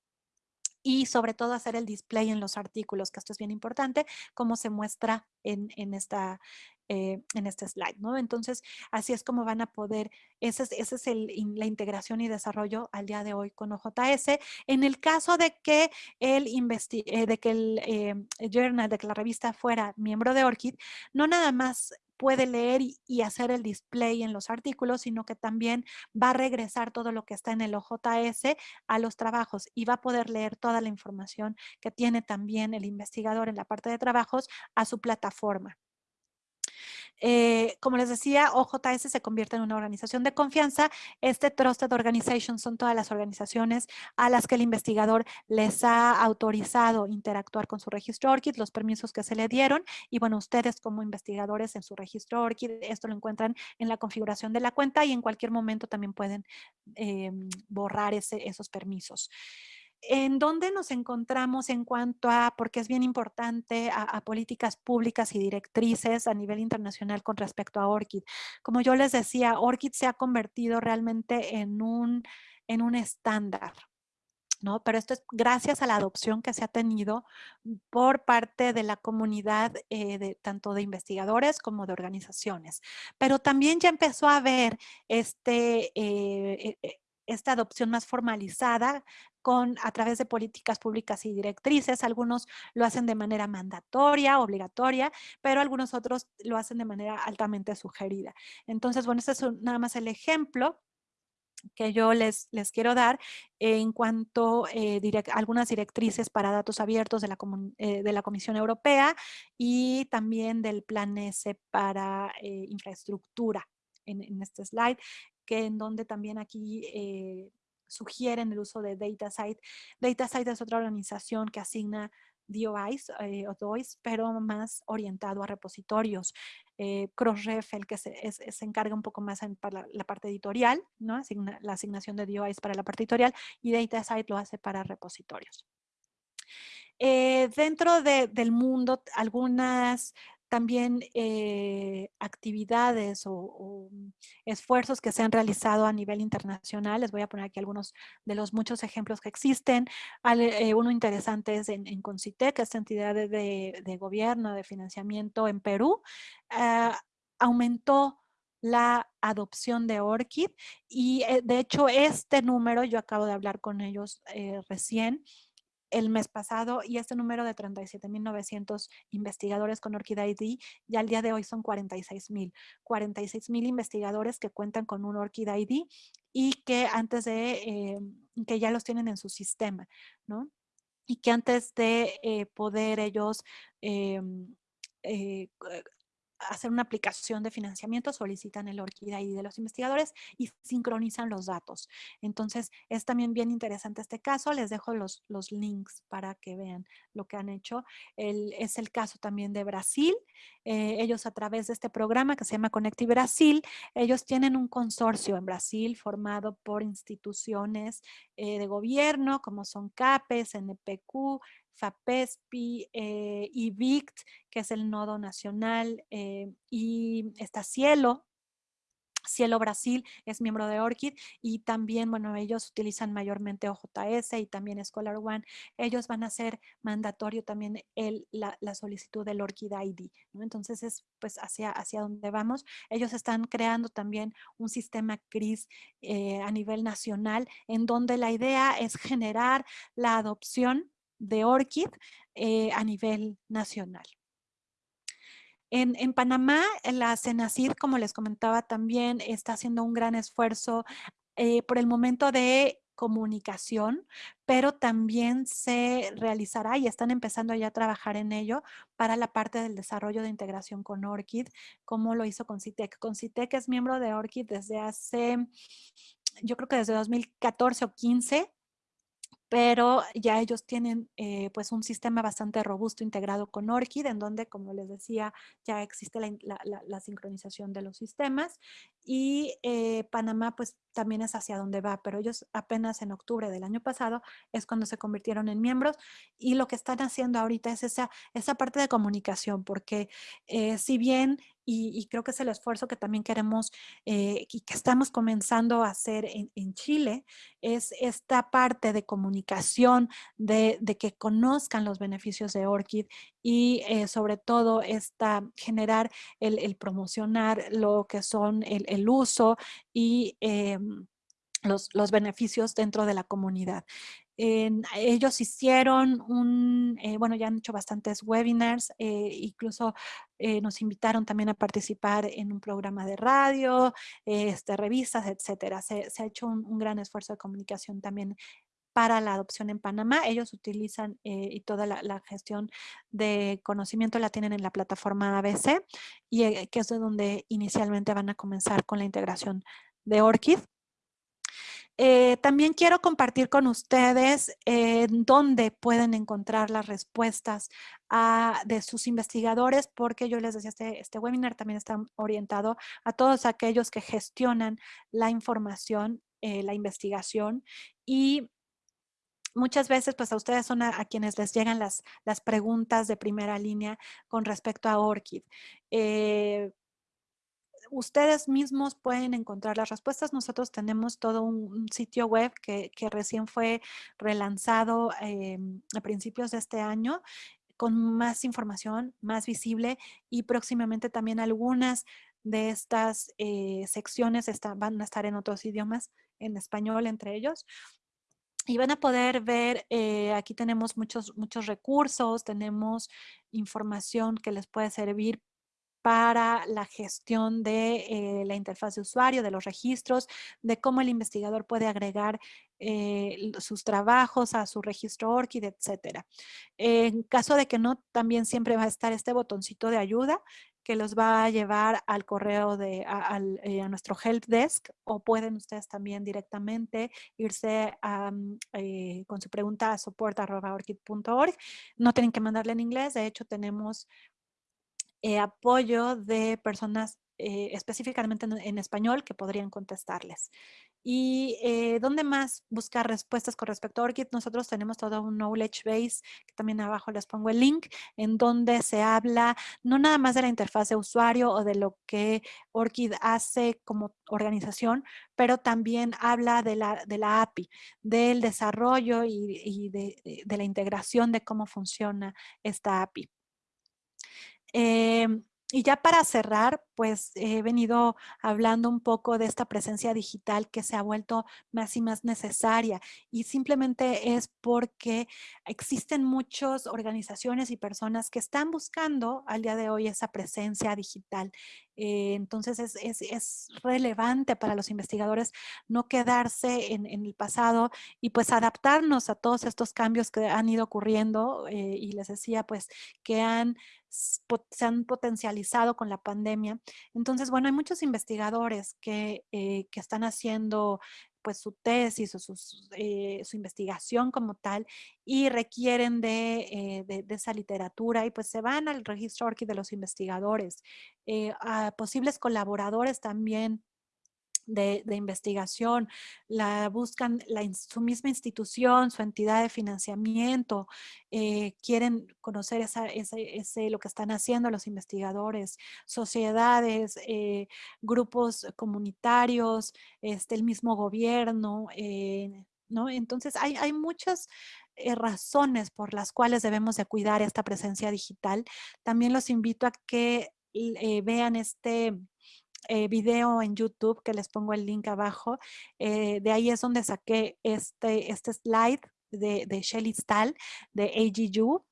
Y sobre todo hacer el display en los artículos, que esto es bien importante, como se muestra en, en esta, eh, en este slide, ¿no? Entonces, así es como van a poder, esa es, ese es el, la integración y desarrollo al día de hoy con OJS. En el caso de que el, eh, de que el eh, journal, de que la revista fuera miembro de ORCID, no nada más puede leer y, hacer el display en los artículos, sino que también va a regresar todo lo que está en el OJS a los trabajos y va a poder leer toda la información que tiene también el investigador en la parte de trabajos a su plataforma. Eh, como les decía, OJS se convierte en una organización de confianza. Este Trusted Organization son todas las organizaciones a las que el investigador les ha autorizado interactuar con su registro ORCID, los permisos que se le dieron. Y bueno, ustedes como investigadores en su registro ORCID, esto lo encuentran en la configuración de la cuenta y en cualquier momento también pueden em, borrar esos permisos en dónde nos encontramos en cuanto a, porque es bien importante, a, políticas públicas y directrices a nivel internacional con respecto a ORCID. Como yo les decía, ORCID se ha convertido realmente en un, en un estándar. ¿no? Pero esto es gracias a la adopción que se ha tenido por parte de la comunidad, eh, de, tanto de investigadores como de organizaciones. Pero también ya empezó a haber este, eh, eh, esta adopción más formalizada con, a través de políticas públicas y directrices. Algunos lo hacen de manera mandatoria, obligatoria, pero algunos otros lo hacen de manera altamente sugerida. Entonces, bueno, este es nada más el ejemplo que yo les, les quiero dar en cuanto a eh, algunas directrices para datos abiertos de la, eh, de la, Comisión Europea y también del Plan S para eh, infraestructura en, en, este slide que en donde también aquí eh, sugieren el uso de DataSite. DataSite es otra organización que asigna DOIs eh, o DOIs, pero más orientado a repositorios. Eh, Crossref, el que se, encarga un poco más en, para la, parte editorial, ¿no? la asignación de DOIs para la parte editorial y DataSite lo hace para repositorios. dentro del mundo, algunas también eh, actividades o, esfuerzos que se han realizado a nivel internacional. Les voy a poner aquí algunos de los muchos ejemplos que existen. Eh, uno interesante es en, en Concitec, esta entidad de, gobierno, de financiamiento en Perú. Ah, aumentó la adopción de ORCID y eh, de hecho este número, yo acabo de hablar con ellos recién, el mes pasado y este número de 37.900 investigadores con ORCID ID ya al día de hoy son 46.000. 46.000 investigadores que cuentan con un ORCID ID y que antes de, eh, que ya los tienen en su sistema, ¿no? Y que antes de eh, poder ellos em, eh, hacer una aplicación de financiamiento, solicitan el ORCID ID de los investigadores y sincronizan los datos. Entonces, es también bien interesante este caso. Les dejo los, los links para que vean lo que han hecho. es el caso también de Brasil. Eh, ellos a través de este programa que se llama Conecti Brasil, ellos tienen un consorcio en Brasil formado por instituciones eh, de gobierno como son CAPES, NPQ, FAPESPI, eh, IVICT, que es el nodo nacional, eh, y está Cielo, Cielo Brasil es miembro de ORCID y también, bueno, ellos utilizan mayormente OJS y también Scholar One. Ellos van a hacer mandatorio también el, la, solicitud del ORCID ID. Entonces es pues hacia, hacia donde vamos. Ellos están creando también un sistema CRIS eh, a nivel nacional en donde la idea es generar la adopción de ORCID eh, a nivel nacional. En, Panamá, la CENACID, como les comentaba también, está haciendo un gran esfuerzo eh, por el momento de comunicación, pero también se realizará y están empezando ya a trabajar en ello para la parte del desarrollo de integración con ORCID, como lo hizo con CITEC. Con CITEC es miembro de ORCID desde hace, yo creo que desde 2014 o 15, pero ya ellos tienen eh, pues un sistema bastante robusto integrado con ORCID, en donde, como les decía, ya existe la, sincronización de los sistemas y eh, Panamá pues también es hacia donde va, pero ellos apenas en octubre del año pasado es cuando se convirtieron en miembros y lo que están haciendo ahorita es esa, esa parte de comunicación, porque eh, si bien y, creo que es el esfuerzo que también queremos eh, y que estamos comenzando a hacer en, Chile, es esta parte de comunicación, de, que conozcan los beneficios de Orchid y eh, sobre todo esta, generar el, promocionar lo que son el, uso y em, los, los, beneficios dentro de la comunidad ellos hicieron un, eh, bueno, ya han hecho bastantes webinars, eh, incluso nos invitaron también a participar en un programa de radio, este, revistas, etcétera. Se, ha hecho un, gran esfuerzo de comunicación también para la adopción en Panamá. Ellos utilizan y toda la, gestión de conocimiento la tienen en la plataforma ABC y que es de donde inicialmente van a comenzar con la integración de ORCID. Eh, también quiero compartir con ustedes dónde pueden encontrar las respuestas de sus investigadores, porque yo les decía, este, este webinar también está orientado a todos aquellos que gestionan la información, eh, la investigación y muchas veces pues a ustedes son a, quienes les llegan las, las preguntas de primera línea con respecto a ORCID. Eh, ustedes mismos pueden encontrar las respuestas. Nosotros tenemos todo un, sitio web que, recién fue relanzado em, a principios de este año con más información, más visible y próximamente también algunas de estas eh, secciones van a estar en otros idiomas, en español entre ellos. Y van a poder ver, eh, aquí tenemos muchos, muchos recursos, tenemos información que les puede servir para la gestión de eh, la interfaz de usuario, de los registros, de cómo el investigador puede agregar eh, sus trabajos a su registro ORCID, etc. En caso de que no, también siempre va a estar este botoncito de ayuda que los va a llevar al correo de a, eh, nuestro help desk o pueden ustedes también directamente irse con su pregunta a support.orchid.org. No tienen que mandarle en inglés, de hecho tenemos eh, apoyo de personas eh, específicamente en, español que podrían contestarles. ¿Y eh, dónde más buscar respuestas con respecto a ORCID? Nosotros tenemos todo un knowledge base, que también abajo les pongo el link, en donde se habla no nada más de la interfaz de usuario o de lo que ORCID hace como organización, pero también habla de la, de la API, del desarrollo y, de, de la integración de cómo funciona esta API. Em, y ya para cerrar, pues he venido hablando un poco de esta presencia digital que se ha vuelto más y más necesaria y simplemente es porque existen muchas organizaciones y personas que están buscando al día de hoy esa presencia digital. Eh, entonces es, relevante para los investigadores no quedarse en, el pasado y pues adaptarnos a todos estos cambios que han ido ocurriendo eh, y les decía pues que han se han potencializado con la pandemia. Entonces, bueno, hay muchos investigadores que, eh, que están haciendo pues su tesis o eh, su investigación como tal y requieren eh, de, de, esa literatura y pues se van al registro ORCID de los investigadores. a posibles colaboradores también de, investigación, la buscan la, su misma institución, su entidad de financiamiento, eh, quieren conocer esa, ese, lo que están haciendo los investigadores, sociedades, eh, grupos comunitarios, este, el mismo gobierno, eh, ¿no? Entonces hay, hay muchas razones por las cuales debemos de cuidar esta presencia digital. También los invito a que vean este eh, video en YouTube que les pongo el link abajo. Eh, de ahí es donde saqué este, este slide de, de Shelly Stahl de AGU,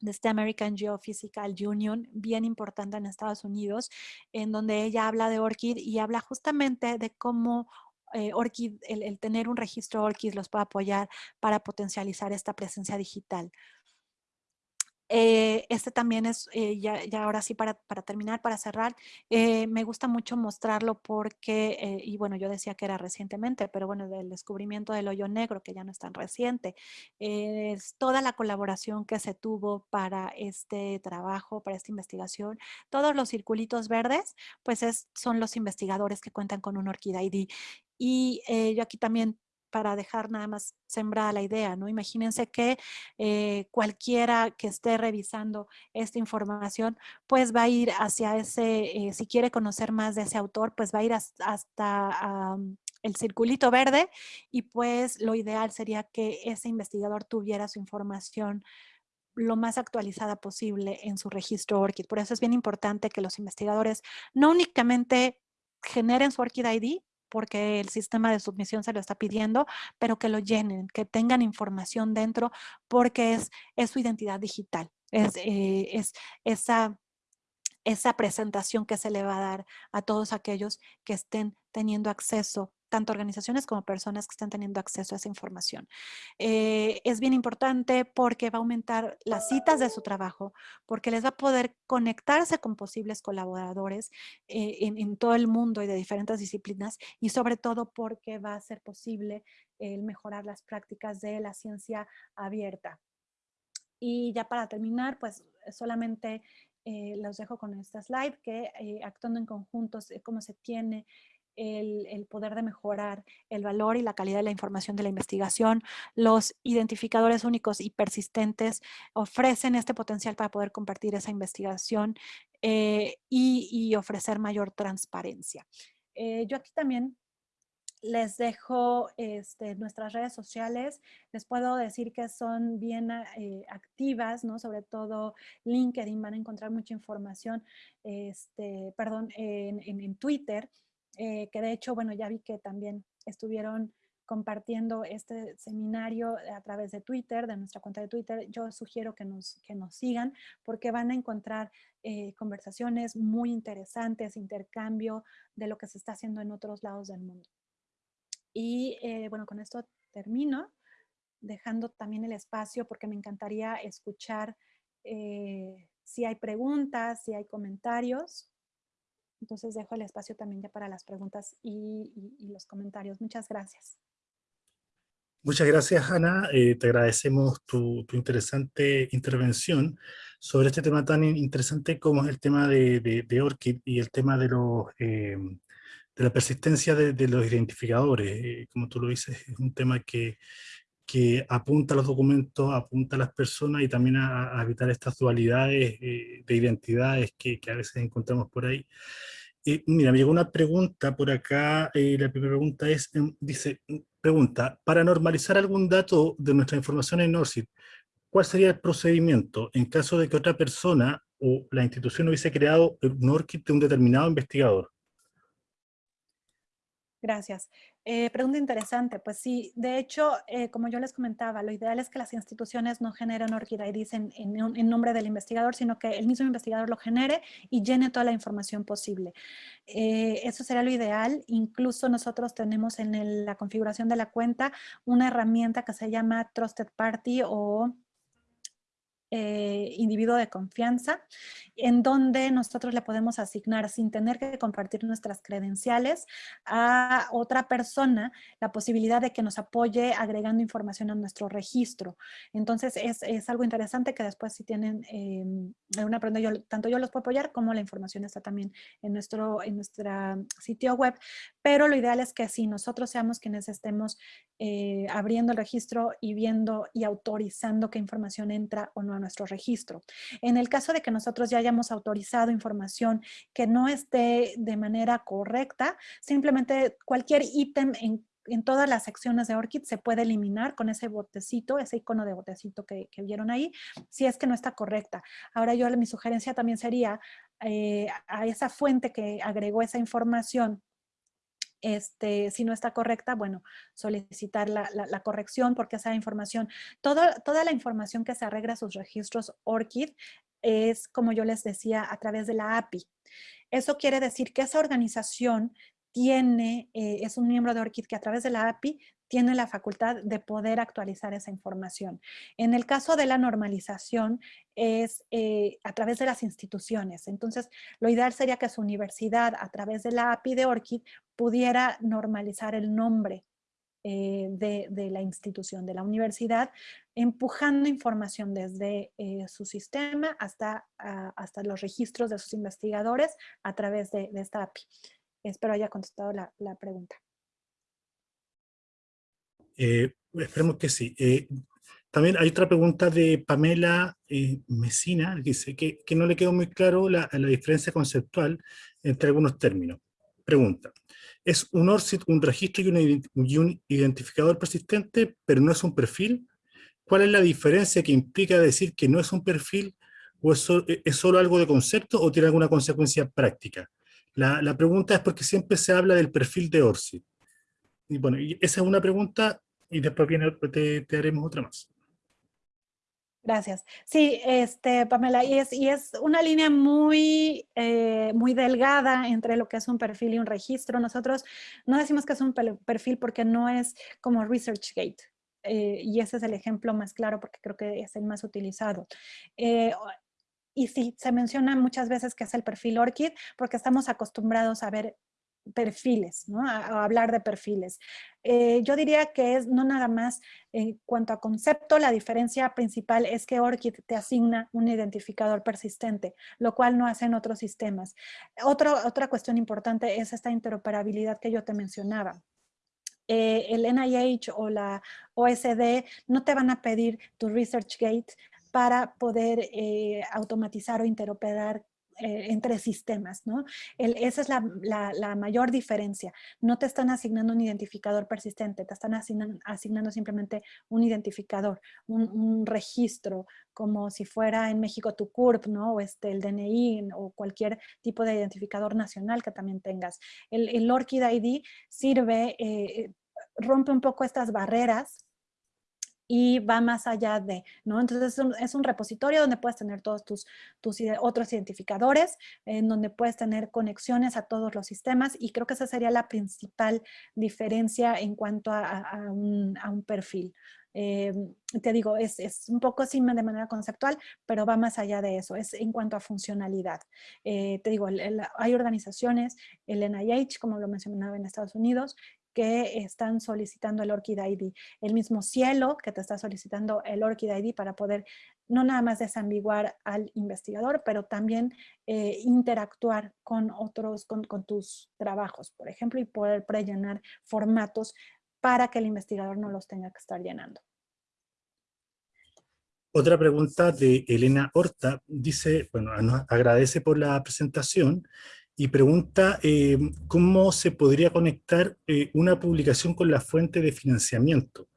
de este American Geophysical Union, bien importante en Estados Unidos, en donde ella habla de ORCID y habla justamente de cómo eh, ORCID, el, el, tener un registro ORCID los puede apoyar para potencializar esta presencia digital. Eh, este también es, eh, ya, ahora sí para, terminar, para cerrar, eh, me gusta mucho mostrarlo porque, y bueno, yo decía que era recientemente, pero bueno, del descubrimiento del hoyo negro, que ya no es tan reciente, es toda la colaboración que se tuvo para este trabajo, para esta investigación, todos los circulitos verdes, pues es, son los investigadores que cuentan con un ORCID ID. Y yo aquí también para dejar nada más sembrada la idea, ¿no? Imagínense que eh, cualquiera que esté revisando esta información, pues va a ir hacia ese, eh, si quiere conocer más de ese autor, pues va a ir hasta, el circulito verde y pues lo ideal sería que ese investigador tuviera su información lo más actualizada posible en su registro ORCID. Por eso es bien importante que los investigadores no únicamente generen su ORCID ID, porque el sistema de submisión se lo está pidiendo, pero que lo llenen, que tengan información dentro, porque es, es su identidad digital, es, eh, es esa esa presentación que se le va a dar a todos aquellos que estén teniendo acceso tanto organizaciones como personas que estén teniendo acceso a esa información. Eh, es bien importante porque va a aumentar las citas de su trabajo, porque les va a poder conectarse con posibles colaboradores eh, en, en, todo el mundo y de diferentes disciplinas y sobre todo porque va a ser posible el mejorar las prácticas de la ciencia abierta. Y ya para terminar, pues solamente eh, los dejo con esta slide que actuando en conjuntos, cómo se tiene el, poder de mejorar el valor y la calidad de la información de la investigación. Los identificadores únicos y persistentes ofrecen este potencial para poder compartir esa investigación eh, y, ofrecer mayor transparencia. Eh, yo aquí también les dejo este, nuestras redes sociales. Les puedo decir que son bien eh, activas, ¿no? Sobre todo LinkedIn, van a encontrar mucha información, este, perdón, en, en Twitter. Eh, que de hecho, bueno, ya vi que también estuvieron compartiendo este seminario a través de Twitter, de nuestra cuenta de Twitter. Yo sugiero que nos, que nos sigan porque van a encontrar eh, conversaciones muy interesantes, intercambio de lo que se está haciendo en otros lados del mundo. Y eh, bueno, con esto termino, dejando también el espacio porque me encantaría escuchar si hay preguntas, si hay comentarios. Entonces dejo el espacio también ya para las preguntas y, los comentarios. Muchas gracias. Muchas gracias, Ana. Eh, te agradecemos tu, interesante intervención sobre este tema tan interesante como es el tema de, de, ORCID y el tema de, los, eh, la persistencia de, los identificadores. Eh, como tú lo dices, es un tema que, que apunta a los documentos, apunta a las personas y también a, evitar estas dualidades de identidades que, a veces encontramos por ahí. Eh, mira, me llegó una pregunta por acá, eh, la primera pregunta es, em, dice, pregunta, para normalizar algún dato de nuestra información en NORCID, ¿cuál sería el procedimiento en caso de que otra persona o la institución hubiese creado un ORCID de un determinado investigador? Gracias. Eh, pregunta interesante. Pues sí, de hecho, eh, como yo les comentaba, lo ideal es que las instituciones no generen ORCID IDs en, en, nombre del investigador, sino que el mismo investigador lo genere y llene toda la información posible. Eh, eso sería lo ideal. Incluso nosotros tenemos en la configuración de la cuenta una herramienta que se llama Trusted Party o eh, individuo de confianza, en donde nosotros le podemos asignar sin tener que compartir nuestras credenciales a otra persona la posibilidad de que nos apoye agregando información a nuestro registro. Entonces es, algo interesante que después si tienen eh, alguna pregunta, yo, tanto yo los puedo apoyar como la información está también en nuestro en nuestra sitio web, pero lo ideal es que si nosotros seamos quienes estemos eh, abriendo el registro y viendo y autorizando qué información entra o no a nuestro registro. En el caso de que nosotros ya hayamos autorizado información que no esté de manera correcta, simplemente cualquier ítem en todas las secciones de ORCID se puede eliminar con ese botecito, ese icono de botecito que, vieron ahí, si es que no está correcta. Ahora yo, mi sugerencia también sería eh, a esa fuente que agregó esa información este, si no está correcta, bueno, solicitar la, corrección porque esa información, toda la información que se arregla a sus registros ORCID es, como yo les decía, a través de la API. Eso quiere decir que esa organización tiene, eh, es un miembro de ORCID que a través de la API tiene la facultad de poder actualizar esa información. En el caso de la normalización es eh, a través de las instituciones. Entonces, lo ideal sería que su universidad, a través de la API de ORCID, pudiera normalizar el nombre eh, de, la institución, de la universidad, empujando información desde eh, su sistema hasta, hasta los registros de sus investigadores a través de, esta API. Espero haya contestado la pregunta. Eh, esperemos que sí. Eh, también hay otra pregunta de Pamela eh, Mesina, que dice que, que, no le quedó muy claro la, diferencia conceptual entre algunos términos. Pregunta, ¿es un ORCID un registro y un, y un identificador persistente, pero no es un perfil? ¿Cuál es la diferencia que implica decir que no es un perfil o es, es solo algo de concepto o tiene alguna consecuencia práctica? La, la, pregunta es porque siempre se habla del perfil de ORCID. Y bueno, y esa es una pregunta y después viene, te, te haremos otra más. Gracias. Sí, este, Pamela, y es, y es una línea muy, eh, muy delgada entre lo que es un perfil y un registro. Nosotros no decimos que es un perfil porque no es como ResearchGate. Eh, y ese es el ejemplo más claro porque creo que es el más utilizado. Eh, y sí, se menciona muchas veces que es el perfil ORCID porque estamos acostumbrados a ver perfiles, ¿no? A, hablar de perfiles. Eh, yo diría que es no nada más en cuanto a concepto, la diferencia principal es que ORCID te asigna un identificador persistente, lo cual no hace en otros sistemas. otra cuestión importante es esta interoperabilidad que yo te mencionaba. Eh, el NIH o la OSD no te van a pedir tu ResearchGate para poder eh, automatizar o interoperar eh, entre sistemas, ¿no? esa es la, mayor diferencia. No te están asignando un identificador persistente, te están asignando, simplemente un identificador, un, registro, como si fuera en México tu CURP, ¿no? O este, el DNI o cualquier tipo de identificador nacional que también tengas. El, el ORCID ID sirve, eh, rompe un poco estas barreras y va más allá de, ¿no? Entonces es un, repositorio donde puedes tener todos tus, tus otros identificadores, en donde puedes tener conexiones a todos los sistemas y creo que esa sería la principal diferencia en cuanto a, un, perfil. Eh, te digo, es, un poco así de manera conceptual, pero va más allá de eso, es en cuanto a funcionalidad. Eh, te digo, hay organizaciones, el NIH, como lo mencionaba en Estados Unidos, que están solicitando el ORCID ID. El mismo cielo que te está solicitando el ORCID ID para poder no nada más desambiguar al investigador, pero también eh, interactuar con otros, con, tus trabajos, por ejemplo, y poder prellenar formatos para que el investigador no los tenga que estar llenando. Otra pregunta de Elena Horta, dice, bueno, agradece por la presentación y pregunta eh, cómo se podría conectar eh, una publicación con la fuente de financiamiento.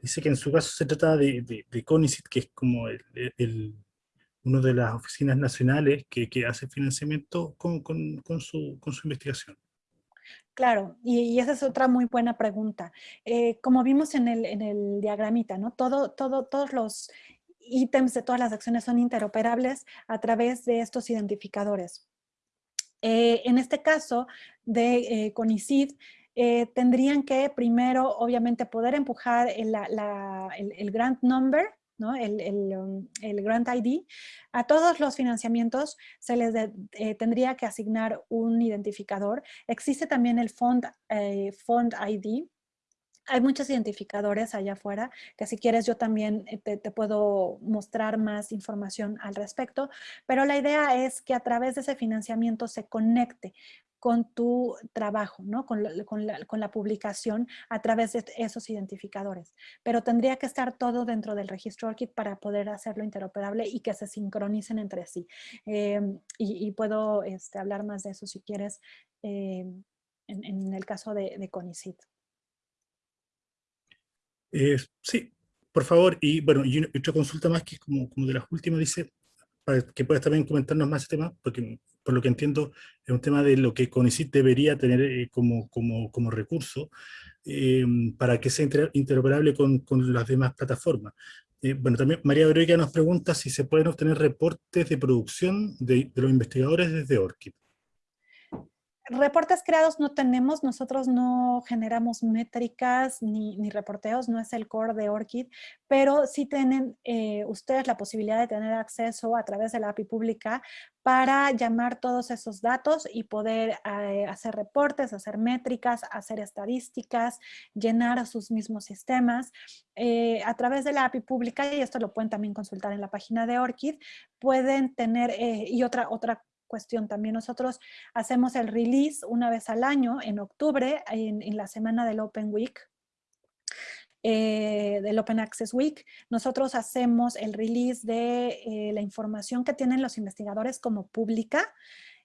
Dice que en su caso se trata de, de, CONICIT, que es como el, una de las oficinas nacionales que, que hace financiamiento con, con, su, con, su, investigación. Claro, y, esa es otra muy buena pregunta. Eh, como vimos en el, en el diagramita, ¿no? Todo, todo, todos los ítems de todas las acciones son interoperables a través de estos identificadores. Eh, en este caso de eh, CONICID, eh, tendrían que primero, obviamente, poder empujar el, grant number. Um, el, grant ID. A todos los financiamientos se les tendría que asignar un identificador. Existe también el fund, fund ID, hay muchos identificadores allá afuera que si quieres yo también eh, te, puedo mostrar más información al respecto, pero la idea es que a través de ese financiamiento se conecte con tu trabajo, ¿no? con, la, publicación a través de esos identificadores. Pero tendría que estar todo dentro del registro ORCID para poder hacerlo interoperable y que se sincronicen entre sí. Em, y, puedo este, hablar más de eso si quieres em, en, el caso de, de CONICIT. Eh, sí, por favor. Y bueno, y otra consulta más que es como, como de las últimas, dice, para que puedas también comentarnos más este tema, porque por lo que entiendo es un tema de lo que CONICIT debería tener eh, como, como, como, recurso eh, para que sea interoperable con, con las demás plataformas. bueno, también María Verónica nos pregunta si se pueden obtener reportes de producción de, de los investigadores desde ORCID. Reportes creados no tenemos, nosotros no generamos métricas ni, reporteos, no es el core de ORCID, pero sí tienen eh, ustedes la posibilidad de tener acceso a través de la API pública para llamar todos esos datos y poder eh, hacer reportes, hacer métricas, hacer estadísticas, llenar sus mismos sistemas. Eh, a través de la API pública, y esto lo pueden también consultar en la página de ORCID, pueden tener, y otra, otra cuestión también. Nosotros hacemos el release una vez al año, en octubre, en, la semana del Open Week. eh, del Open Access Week, nosotros hacemos el release de eh, la información que tienen los investigadores como pública.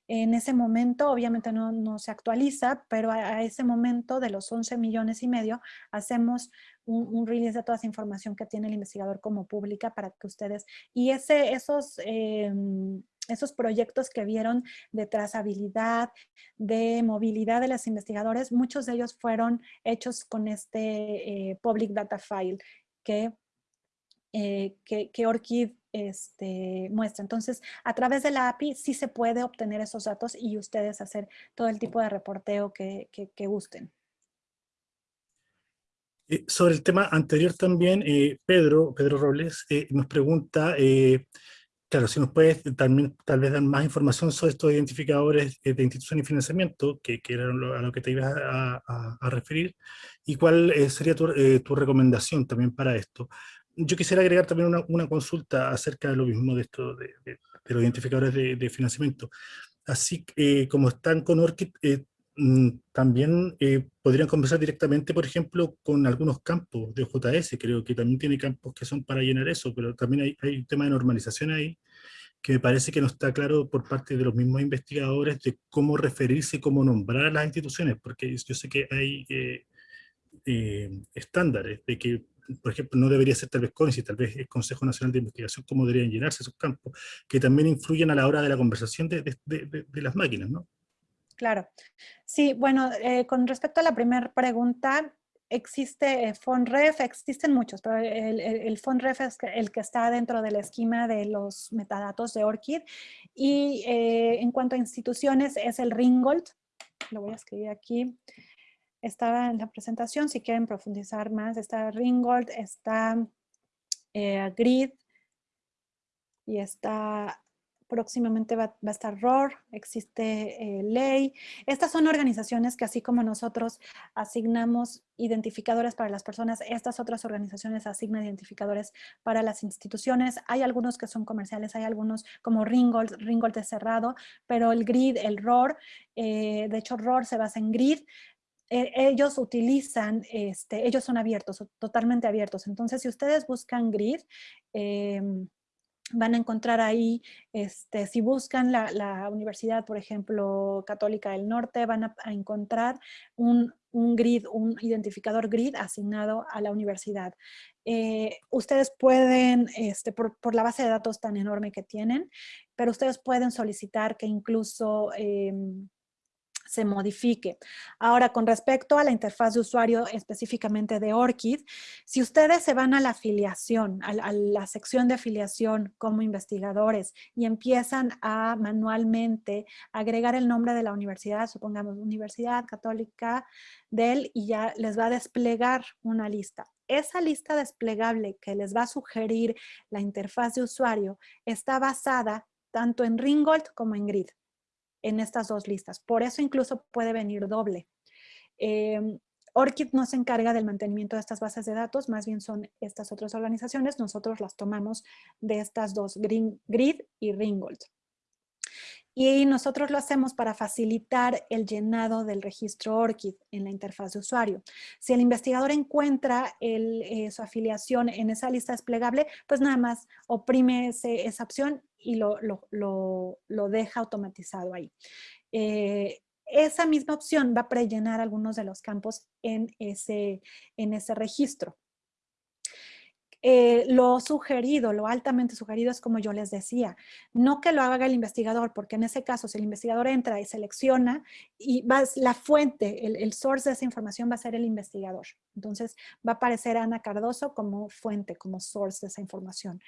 En ese momento, obviamente no, se actualiza, pero a, ese momento de los 11 millones y medio, hacemos un, release de toda esa información que tiene el investigador como pública para que ustedes, y ese, esos, em, esos proyectos que vieron de trazabilidad, de movilidad de los investigadores, muchos de ellos fueron hechos con este eh, Public Data File que, eh, que, este, muestra. Entonces, a través de la API sí se puede obtener esos datos y ustedes hacer todo el tipo de reporteo que, que gusten. Eh, sobre el tema anterior también, Pedro, Pedro Robles nos pregunta Claro, si nos puedes también tal vez dar más información sobre estos identificadores de institución y financiamiento, que, que era a lo que te ibas a, referir, y cuál eh, sería eh, tu, recomendación también para esto. Yo quisiera agregar también una, consulta acerca de lo mismo de, esto, de, los identificadores de, financiamiento. Así eh, como están con ORCID, mm, también podrían conversar directamente, por ejemplo, con algunos campos de JS, creo que también tiene campos que son para llenar eso, pero también hay, hay un tema de normalización ahí, que me parece que no está claro por parte de los mismos investigadores de cómo referirse, cómo nombrar a las instituciones, porque yo sé que hay eh, eh, estándares de que, por ejemplo, no debería ser tal vez CONICI, tal vez el Consejo Nacional de Investigación, cómo deberían llenarse esos campos, que también influyen a la hora de la conversación de, de las máquinas, ¿no? Claro. Sí, bueno, eh, con respecto a la primera pregunta, existe eh, FONREF, existen muchos, pero el, FONREF es el que está dentro del esquema de los metadatos de ORCID. Y eh, en cuanto a instituciones, es el Ringgold. Lo voy a escribir aquí. Estaba en la presentación, si quieren profundizar más, está Ringgold, está GRID y está próximamente va, a estar ROR, existe eh, ley. Estas son organizaciones que así como nosotros asignamos identificadores para las personas, estas otras organizaciones asignan identificadores para las instituciones. Hay algunos que son comerciales, hay algunos como Ringgold, Ringgold es cerrado, pero el GRID, el ROR, eh, de hecho ROR se basa en GRID, eh, ellos utilizan, este, ellos son abiertos, totalmente abiertos. Entonces, si ustedes buscan GRID, em, van a encontrar ahí, este, si buscan la, universidad, por ejemplo, Católica del Norte, van a, encontrar un, grid, un identificador grid asignado a la universidad. Eh, ustedes pueden, este, por, la base de datos tan enorme que tienen, pero ustedes pueden solicitar que incluso em, se modifique. Ahora, con respecto a la interfaz de usuario específicamente de ORCID, si ustedes se van a la afiliación, a, la sección de afiliación como investigadores y empiezan a manualmente agregar el nombre de la universidad, supongamos Universidad Católica del y ya les va a desplegar una lista. Esa lista desplegable que les va a sugerir la interfaz de usuario está basada tanto en Ringgold como en Grid en estas dos listas. Por eso incluso puede venir doble. Eh, ORCID no se encarga del mantenimiento de estas bases de datos, más bien son estas otras organizaciones. Nosotros las tomamos de estas dos, Grid y Ringgold. Y nosotros lo hacemos para facilitar el llenado del registro ORCID en la interfaz de usuario. Si el investigador encuentra eh, su afiliación en esa lista desplegable, pues nada más oprime esa opción y lo, deja automatizado ahí. Eh, esa misma opción va a prellenar algunos de los campos en ese, en ese registro. Eh, lo sugerido, lo altamente sugerido es como yo les decía, no que lo haga el investigador, porque en ese caso si el investigador entra y selecciona y va, la fuente, el, el source de esa información va a ser el investigador. Entonces va a aparecer Ana Cardoso como fuente, como source de esa información.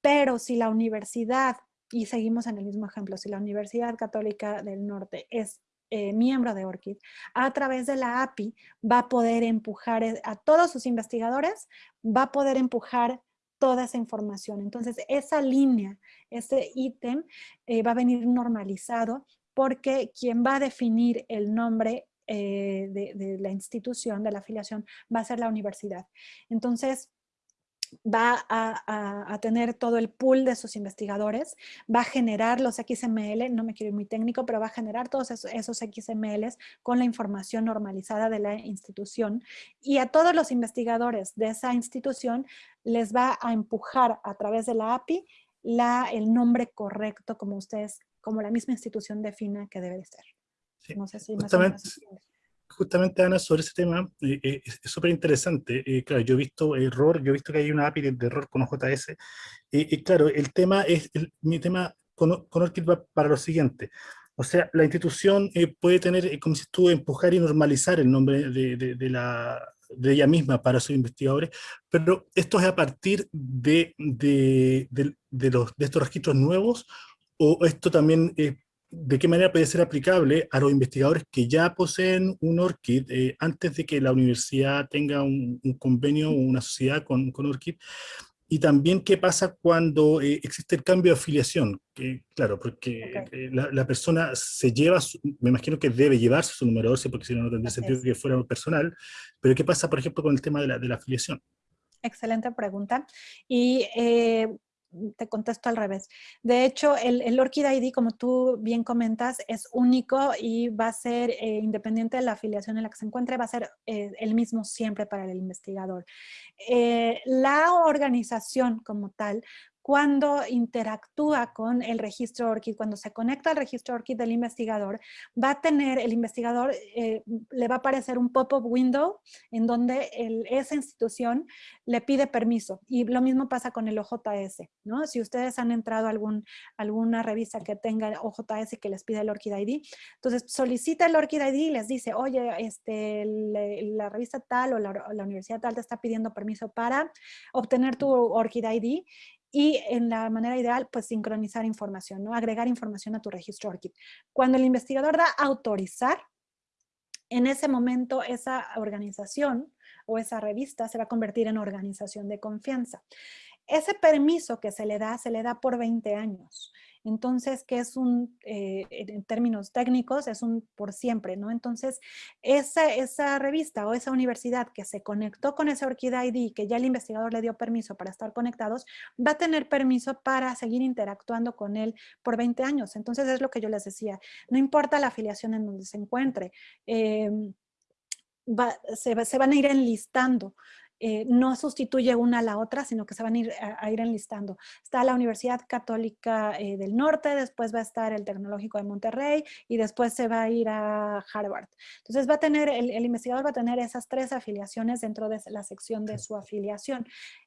Pero si la universidad, y seguimos en el mismo ejemplo, si la Universidad Católica del Norte es eh, miembro de ORCID, a través de la API va a poder empujar e, a todos sus investigadores, va a poder empujar toda esa información. Entonces, esa línea, ese ítem eh, va a venir normalizado porque quien va a definir el nombre eh, de, de, la institución, de la afiliación, va a ser la universidad. Entonces, va a, tener todo el pool de sus investigadores, va a generar los XML, no me quiero ir muy técnico, pero va a generar todos esos, esos XMLs con la información normalizada de la institución y a todos los investigadores de esa institución les va a empujar a través de la API la, el nombre correcto como ustedes, como la misma institución defina que debe de ser. no sé si justamente, Ana, sobre ese tema, eh, eh, es súper interesante. Eh, claro, yo he visto error, yo he visto que hay una API de, error con OJS. y claro, el tema es, mi tema con, con va para lo siguiente. O sea, la institución puede tener, como si tú, empujar y normalizar el nombre de, de, la, de ella misma para sus investigadores, pero esto es a partir de, de, de, los, de estos registros nuevos, o esto también es de qué manera puede ser aplicable a los investigadores que ya poseen un ORCID eh, antes de que la universidad tenga un, convenio o una sociedad con, con, ORCID, y también qué pasa cuando eh, existe el cambio de afiliación, que, claro, porque eh, la, persona se lleva, me imagino que debe llevarse su número 12, porque si no, no tendría sentido que fuera personal, pero qué pasa, por ejemplo, con el tema de la, de la afiliación. Excelente pregunta. Y te contesto al revés. De hecho, el, el, ORCID ID, como tú bien comentas, es único y va a ser eh, independiente de la afiliación en la que se encuentre, va a ser eh, el mismo siempre para el investigador. Eh, la organización como tal cuando interactúa con el registro ORCID, cuando se conecta al registro ORCID del investigador, va a tener, el investigador eh, le va a aparecer un pop-up window en donde esa institución le pide permiso. Y lo mismo pasa con el OJS, ¿no? Si ustedes han entrado a algún, alguna revista que tenga OJS que les pide el ORCID ID, entonces solicita el ORCID ID y les dice, oye, este, la revista tal o la, la universidad tal te está pidiendo permiso para obtener tu ORCID ID y en la manera ideal, pues sincronizar información, ¿no? Agregar información a tu registro ORCID. Cuando el investigador da autorizar, en ese momento esa organización o esa revista se va a convertir en organización de confianza. Ese permiso que se le da, se le da por 20 años. Entonces, que es un, eh, en términos técnicos, es un por siempre, ¿no? Entonces, esa, esa revista o esa universidad que se conectó con ese ORCID ID, que ya el investigador le dio permiso para estar conectados, va a tener permiso para seguir interactuando con él por 20 años. Entonces, es lo que yo les decía, no importa la afiliación en donde se encuentre, em, se, se, van a ir enlistando eh, no sustituye una a la otra, sino que se van a ir, a, ir enlistando. Está la Universidad Católica eh, del Norte, después va a estar el Tecnológico de Monterrey y después se va a ir a Harvard. Entonces va a tener, el, investigador va a tener esas tres afiliaciones dentro de la sección de su afiliación.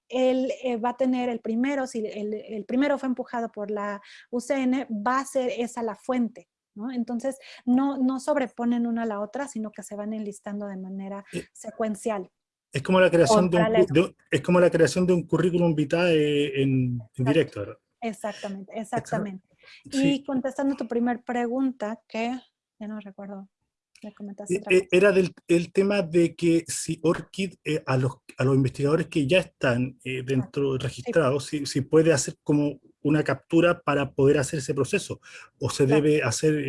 Él eh, va a tener el primero, si el, el primero fue empujado por la UCN, va a ser esa la fuente, ¿no? Entonces, no, no sobreponen una a la otra, sino que se van enlistando de manera secuencial. Es como la creación, de un, es como la creación de un currículum vitae en, en directo. Exactamente, exactamente. Y contestando tu primer pregunta, que ya no recuerdo, me comentaste eh, eh, Era del el tema de que si ORCID eh, a, los, a los investigadores que ya están dentro registrados, si, si, puede hacer como una captura para poder hacer ese proceso, o se debe hacer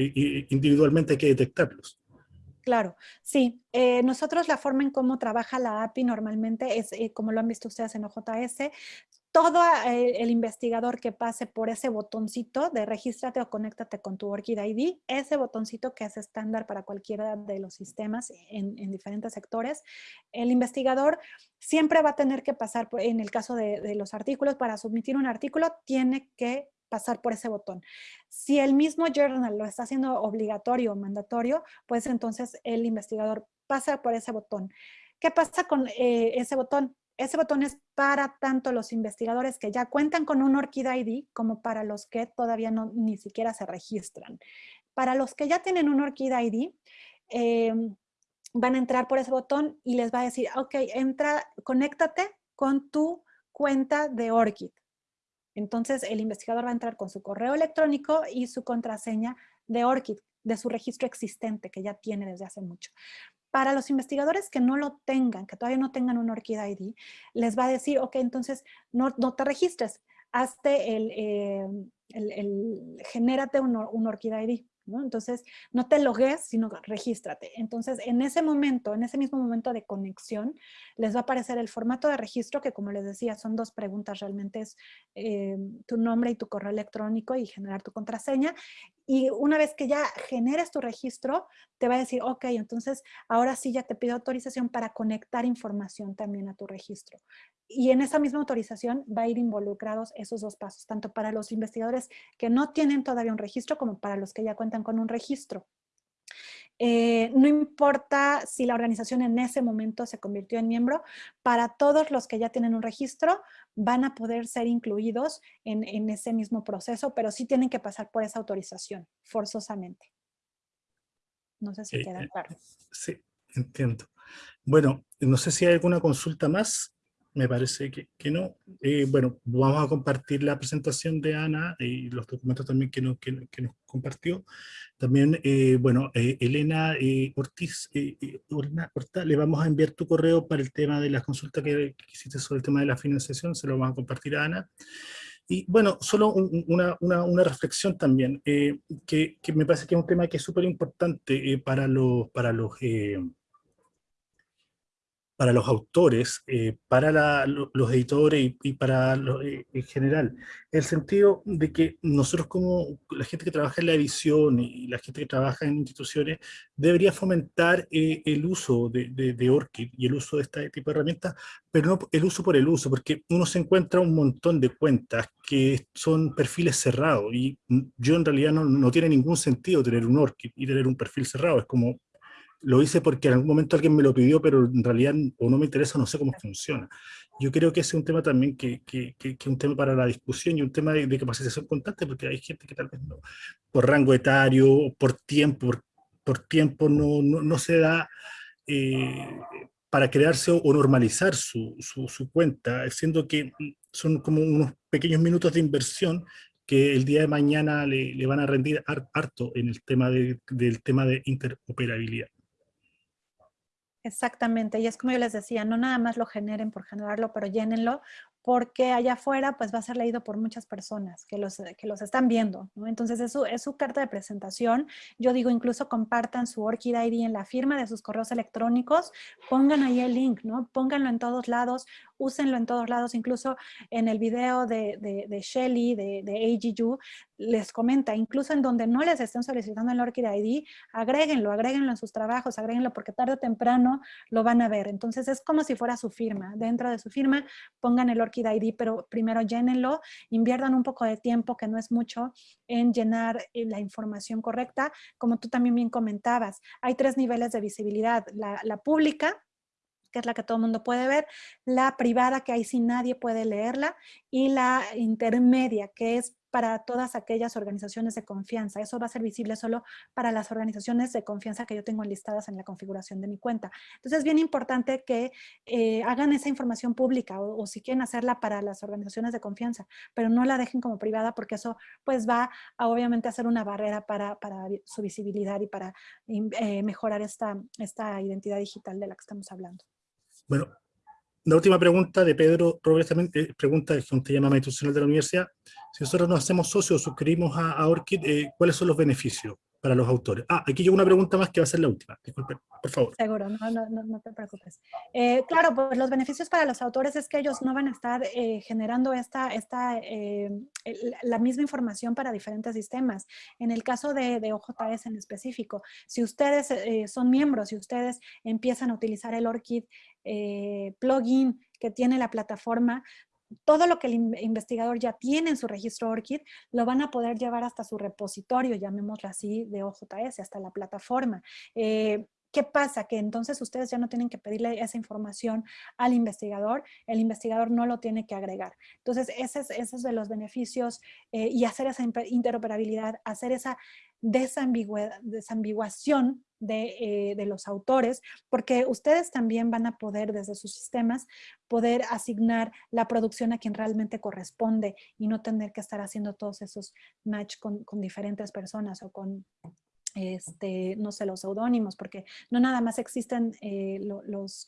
individualmente, hay que detectarlos. Claro, sí. Eh, nosotros la forma en cómo trabaja la API normalmente es, eh, como lo han visto ustedes en OJS, todo eh, el investigador que pase por ese botoncito de regístrate o conéctate con tu ORCID ID, ese botoncito que es estándar para cualquiera de los sistemas en, diferentes sectores, el investigador siempre va a tener que pasar, en el caso de, de los artículos, para submitir un artículo, tiene que pasar por ese botón. Si el mismo journal lo está haciendo obligatorio o mandatorio, pues entonces el investigador pasa por ese botón. ¿Qué pasa con eh, ese botón? Ese botón es para tanto los investigadores que ya cuentan con un ORCID ID como para los que todavía no ni siquiera se registran. Para los que ya tienen un ORCID ID, em, van a entrar por ese botón y les va a decir, ok, entra, conéctate con tu cuenta de ORCID. Entonces, el investigador va a entrar con su correo electrónico y su contraseña de ORCID, de su registro existente que ya tiene desde hace mucho. Para los investigadores que no lo tengan, que todavía no tengan un ORCID ID, les va a decir, ok, entonces no, te registres, hazte el, eh, genérate un, ORCID ID. Entonces, no te logues, sino regístrate. Entonces, en ese momento, en ese mismo momento de conexión, les va a aparecer el formato de registro, que como les decía, son dos preguntas realmente, es eh, tu nombre y tu correo electrónico y generar tu contraseña. Y una vez que ya generes tu registro, te va a decir, ok, entonces ahora sí ya te pido autorización para conectar información también a tu registro. Y en esa misma autorización va a ir involucrados esos dos pasos, tanto para los investigadores que no tienen todavía un registro como para los que ya cuentan con un registro. Eh, no importa si la organización en ese momento se convirtió en miembro, para todos los que ya tienen un registro van a poder ser incluidos en, ese mismo proceso, pero sí tienen que pasar por esa autorización, forzosamente. No sé si queda claro. Sí, entiendo. Bueno, no sé si hay alguna consulta más me parece que, que no. Eh, bueno, vamos a compartir la presentación de Ana y los documentos también que, nos, que, nos compartió. También, eh, bueno, eh, Elena Ortiz, Orta, le vamos a enviar tu correo para el tema de la consulta que, hiciste sobre el tema de la financiación, se lo vamos a compartir a Ana. Y bueno, solo una, una, una, reflexión también, que, que, me parece que es un tema que es súper importante para los, para los para los autores, eh, para los editores y, para eh, en general, el sentido de que nosotros como la gente que trabaja en la edición y la gente que trabaja en instituciones, debería fomentar eh, el uso de, de, ORCID y el uso de este tipo de herramientas, pero no el uso por el uso, porque uno se encuentra un montón de cuentas que son perfiles cerrados, y yo en realidad no, no tiene ningún sentido tener un ORCID y tener un perfil cerrado, es como lo hice porque en algún momento alguien me lo pidió, pero en realidad o no me interesa, no sé cómo funciona. Yo creo que ese es un tema también que, que, que, que un tema para la discusión y un tema de, capacitación constante, porque hay gente que tal vez no, por rango etario, por tiempo, por, tiempo no, no, no, se da eh, para crearse o, normalizar su, su, su, cuenta, siendo que son como unos pequeños minutos de inversión que el día de mañana le, le van a rendir harto en el tema de, del tema de interoperabilidad. Exactamente, y es como yo les decía, no nada más lo generen por generarlo, pero llénenlo, porque allá afuera pues va a ser leído por muchas personas que los, que los están viendo, ¿no? Entonces es su, es su carta de presentación, yo digo incluso compartan su ORCID ID en la firma de sus correos electrónicos, pongan ahí el link, ¿no? Pónganlo en todos lados, úsenlo en todos lados, incluso en el video de, de, de Shelly, de, de AGU, les comenta, incluso en donde no les estén solicitando el ORCID ID, agréguenlo, agréguenlo en sus trabajos, agréguenlo porque tarde o temprano lo van a ver. Entonces es como si fuera su firma. Dentro de su firma pongan el ORCID ID, pero primero llénenlo, inviertan un poco de tiempo, que no es mucho, en llenar eh, la información correcta. Como tú también bien comentabas, hay tres niveles de visibilidad. La, pública, que es la que todo el mundo puede ver, la privada, que ahí sí nadie puede leerla, y la intermedia, que es para todas aquellas organizaciones de confianza. Eso va a ser visible solo para las organizaciones de confianza que yo tengo enlistadas en la configuración de mi cuenta. Entonces es bien importante que eh, hagan esa información pública o, si quieren hacerla para las organizaciones de confianza, pero no la dejen como privada porque eso pues va a obviamente a ser una barrera para, su visibilidad y para eh, mejorar esta, esta identidad digital de la que estamos hablando. Bueno, la última pregunta de Pedro Robles también, eh, pregunta que un tema institucional de la universidad. Si nosotros nos hacemos socios suscribimos a, a ORCID, eh, ¿cuáles son los beneficios para los autores? Ah, aquí llega una pregunta más que va a ser la última. Disculpen, por favor. Seguro, no, no, no, te preocupes. Eh, claro, pues los beneficios para los autores es que ellos no van a estar generando esta, esta, la misma información para diferentes sistemas. En el caso de, de OJS en específico, si ustedes son miembros, si ustedes empiezan a utilizar el ORCID eh, plugin que tiene la plataforma, todo lo que el investigador ya tiene en su registro ORCID, lo van a poder llevar hasta su repositorio, llamémoslo así, de OJS, hasta la plataforma. Eh, ¿Qué pasa? Que entonces ustedes ya no tienen que pedirle esa información al investigador, el investigador no lo tiene que agregar. Entonces, ese es, de los beneficios eh, y hacer esa interoperabilidad, hacer esa desambiguación de, eh, de, los autores, porque ustedes también van a poder desde sus sistemas poder asignar la producción a quien realmente corresponde y no tener que estar haciendo todos esos match con diferentes personas o con este, no sé, los seudónimos, porque no nada más existen eh, los,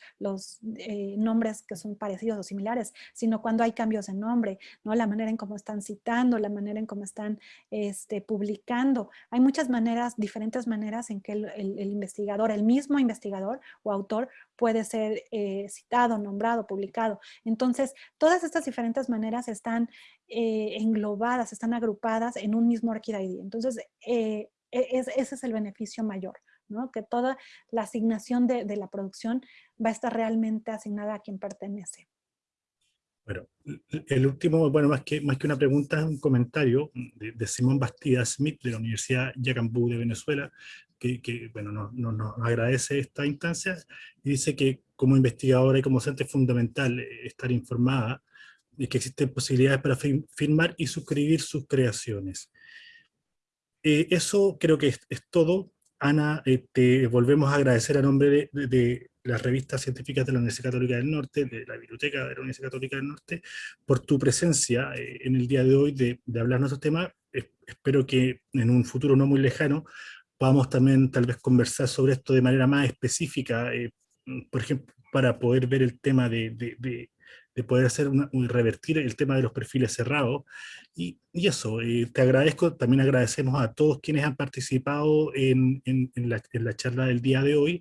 eh, nombres que son parecidos o similares, sino cuando hay cambios de nombre, ¿no? la manera en cómo están citando, la manera en cómo están este, publicando. Hay muchas maneras, diferentes maneras en que el, investigador, el mismo investigador o autor puede ser eh, citado, nombrado, publicado. Entonces, todas estas diferentes maneras están englobadas, están agrupadas en un mismo ArchidID. Entonces, e-, ese es el beneficio mayor, ¿no? que toda la asignación de, la producción va a estar realmente asignada a quien pertenece. Bueno, el último, bueno, más que, más que una pregunta, es un comentario de, Simón Bastida Smith de la Universidad Yacambú de Venezuela, que, bueno, nos, agradece esta instancia y dice que como investigadora y como docente es fundamental estar informada de que existen posibilidades para firmar y suscribir sus creaciones. Eh, eso creo que es, todo. Ana, eh, te volvemos a agradecer a nombre de, las revistas científicas de la Universidad Católica del Norte, de la Biblioteca de la Universidad Católica del Norte, por tu presencia eh, en el día de hoy de, de hablar nuestros temas. espero que en un futuro no muy lejano podamos también tal vez conversar sobre esto de manera más específica, por ejemplo, para poder ver el tema de, de poder hacer una, revertir el tema de los perfiles cerrados. Y, y eso, eh, te agradezco, también agradecemos a todos quienes han participado en, en, la, en, la, charla del día de hoy.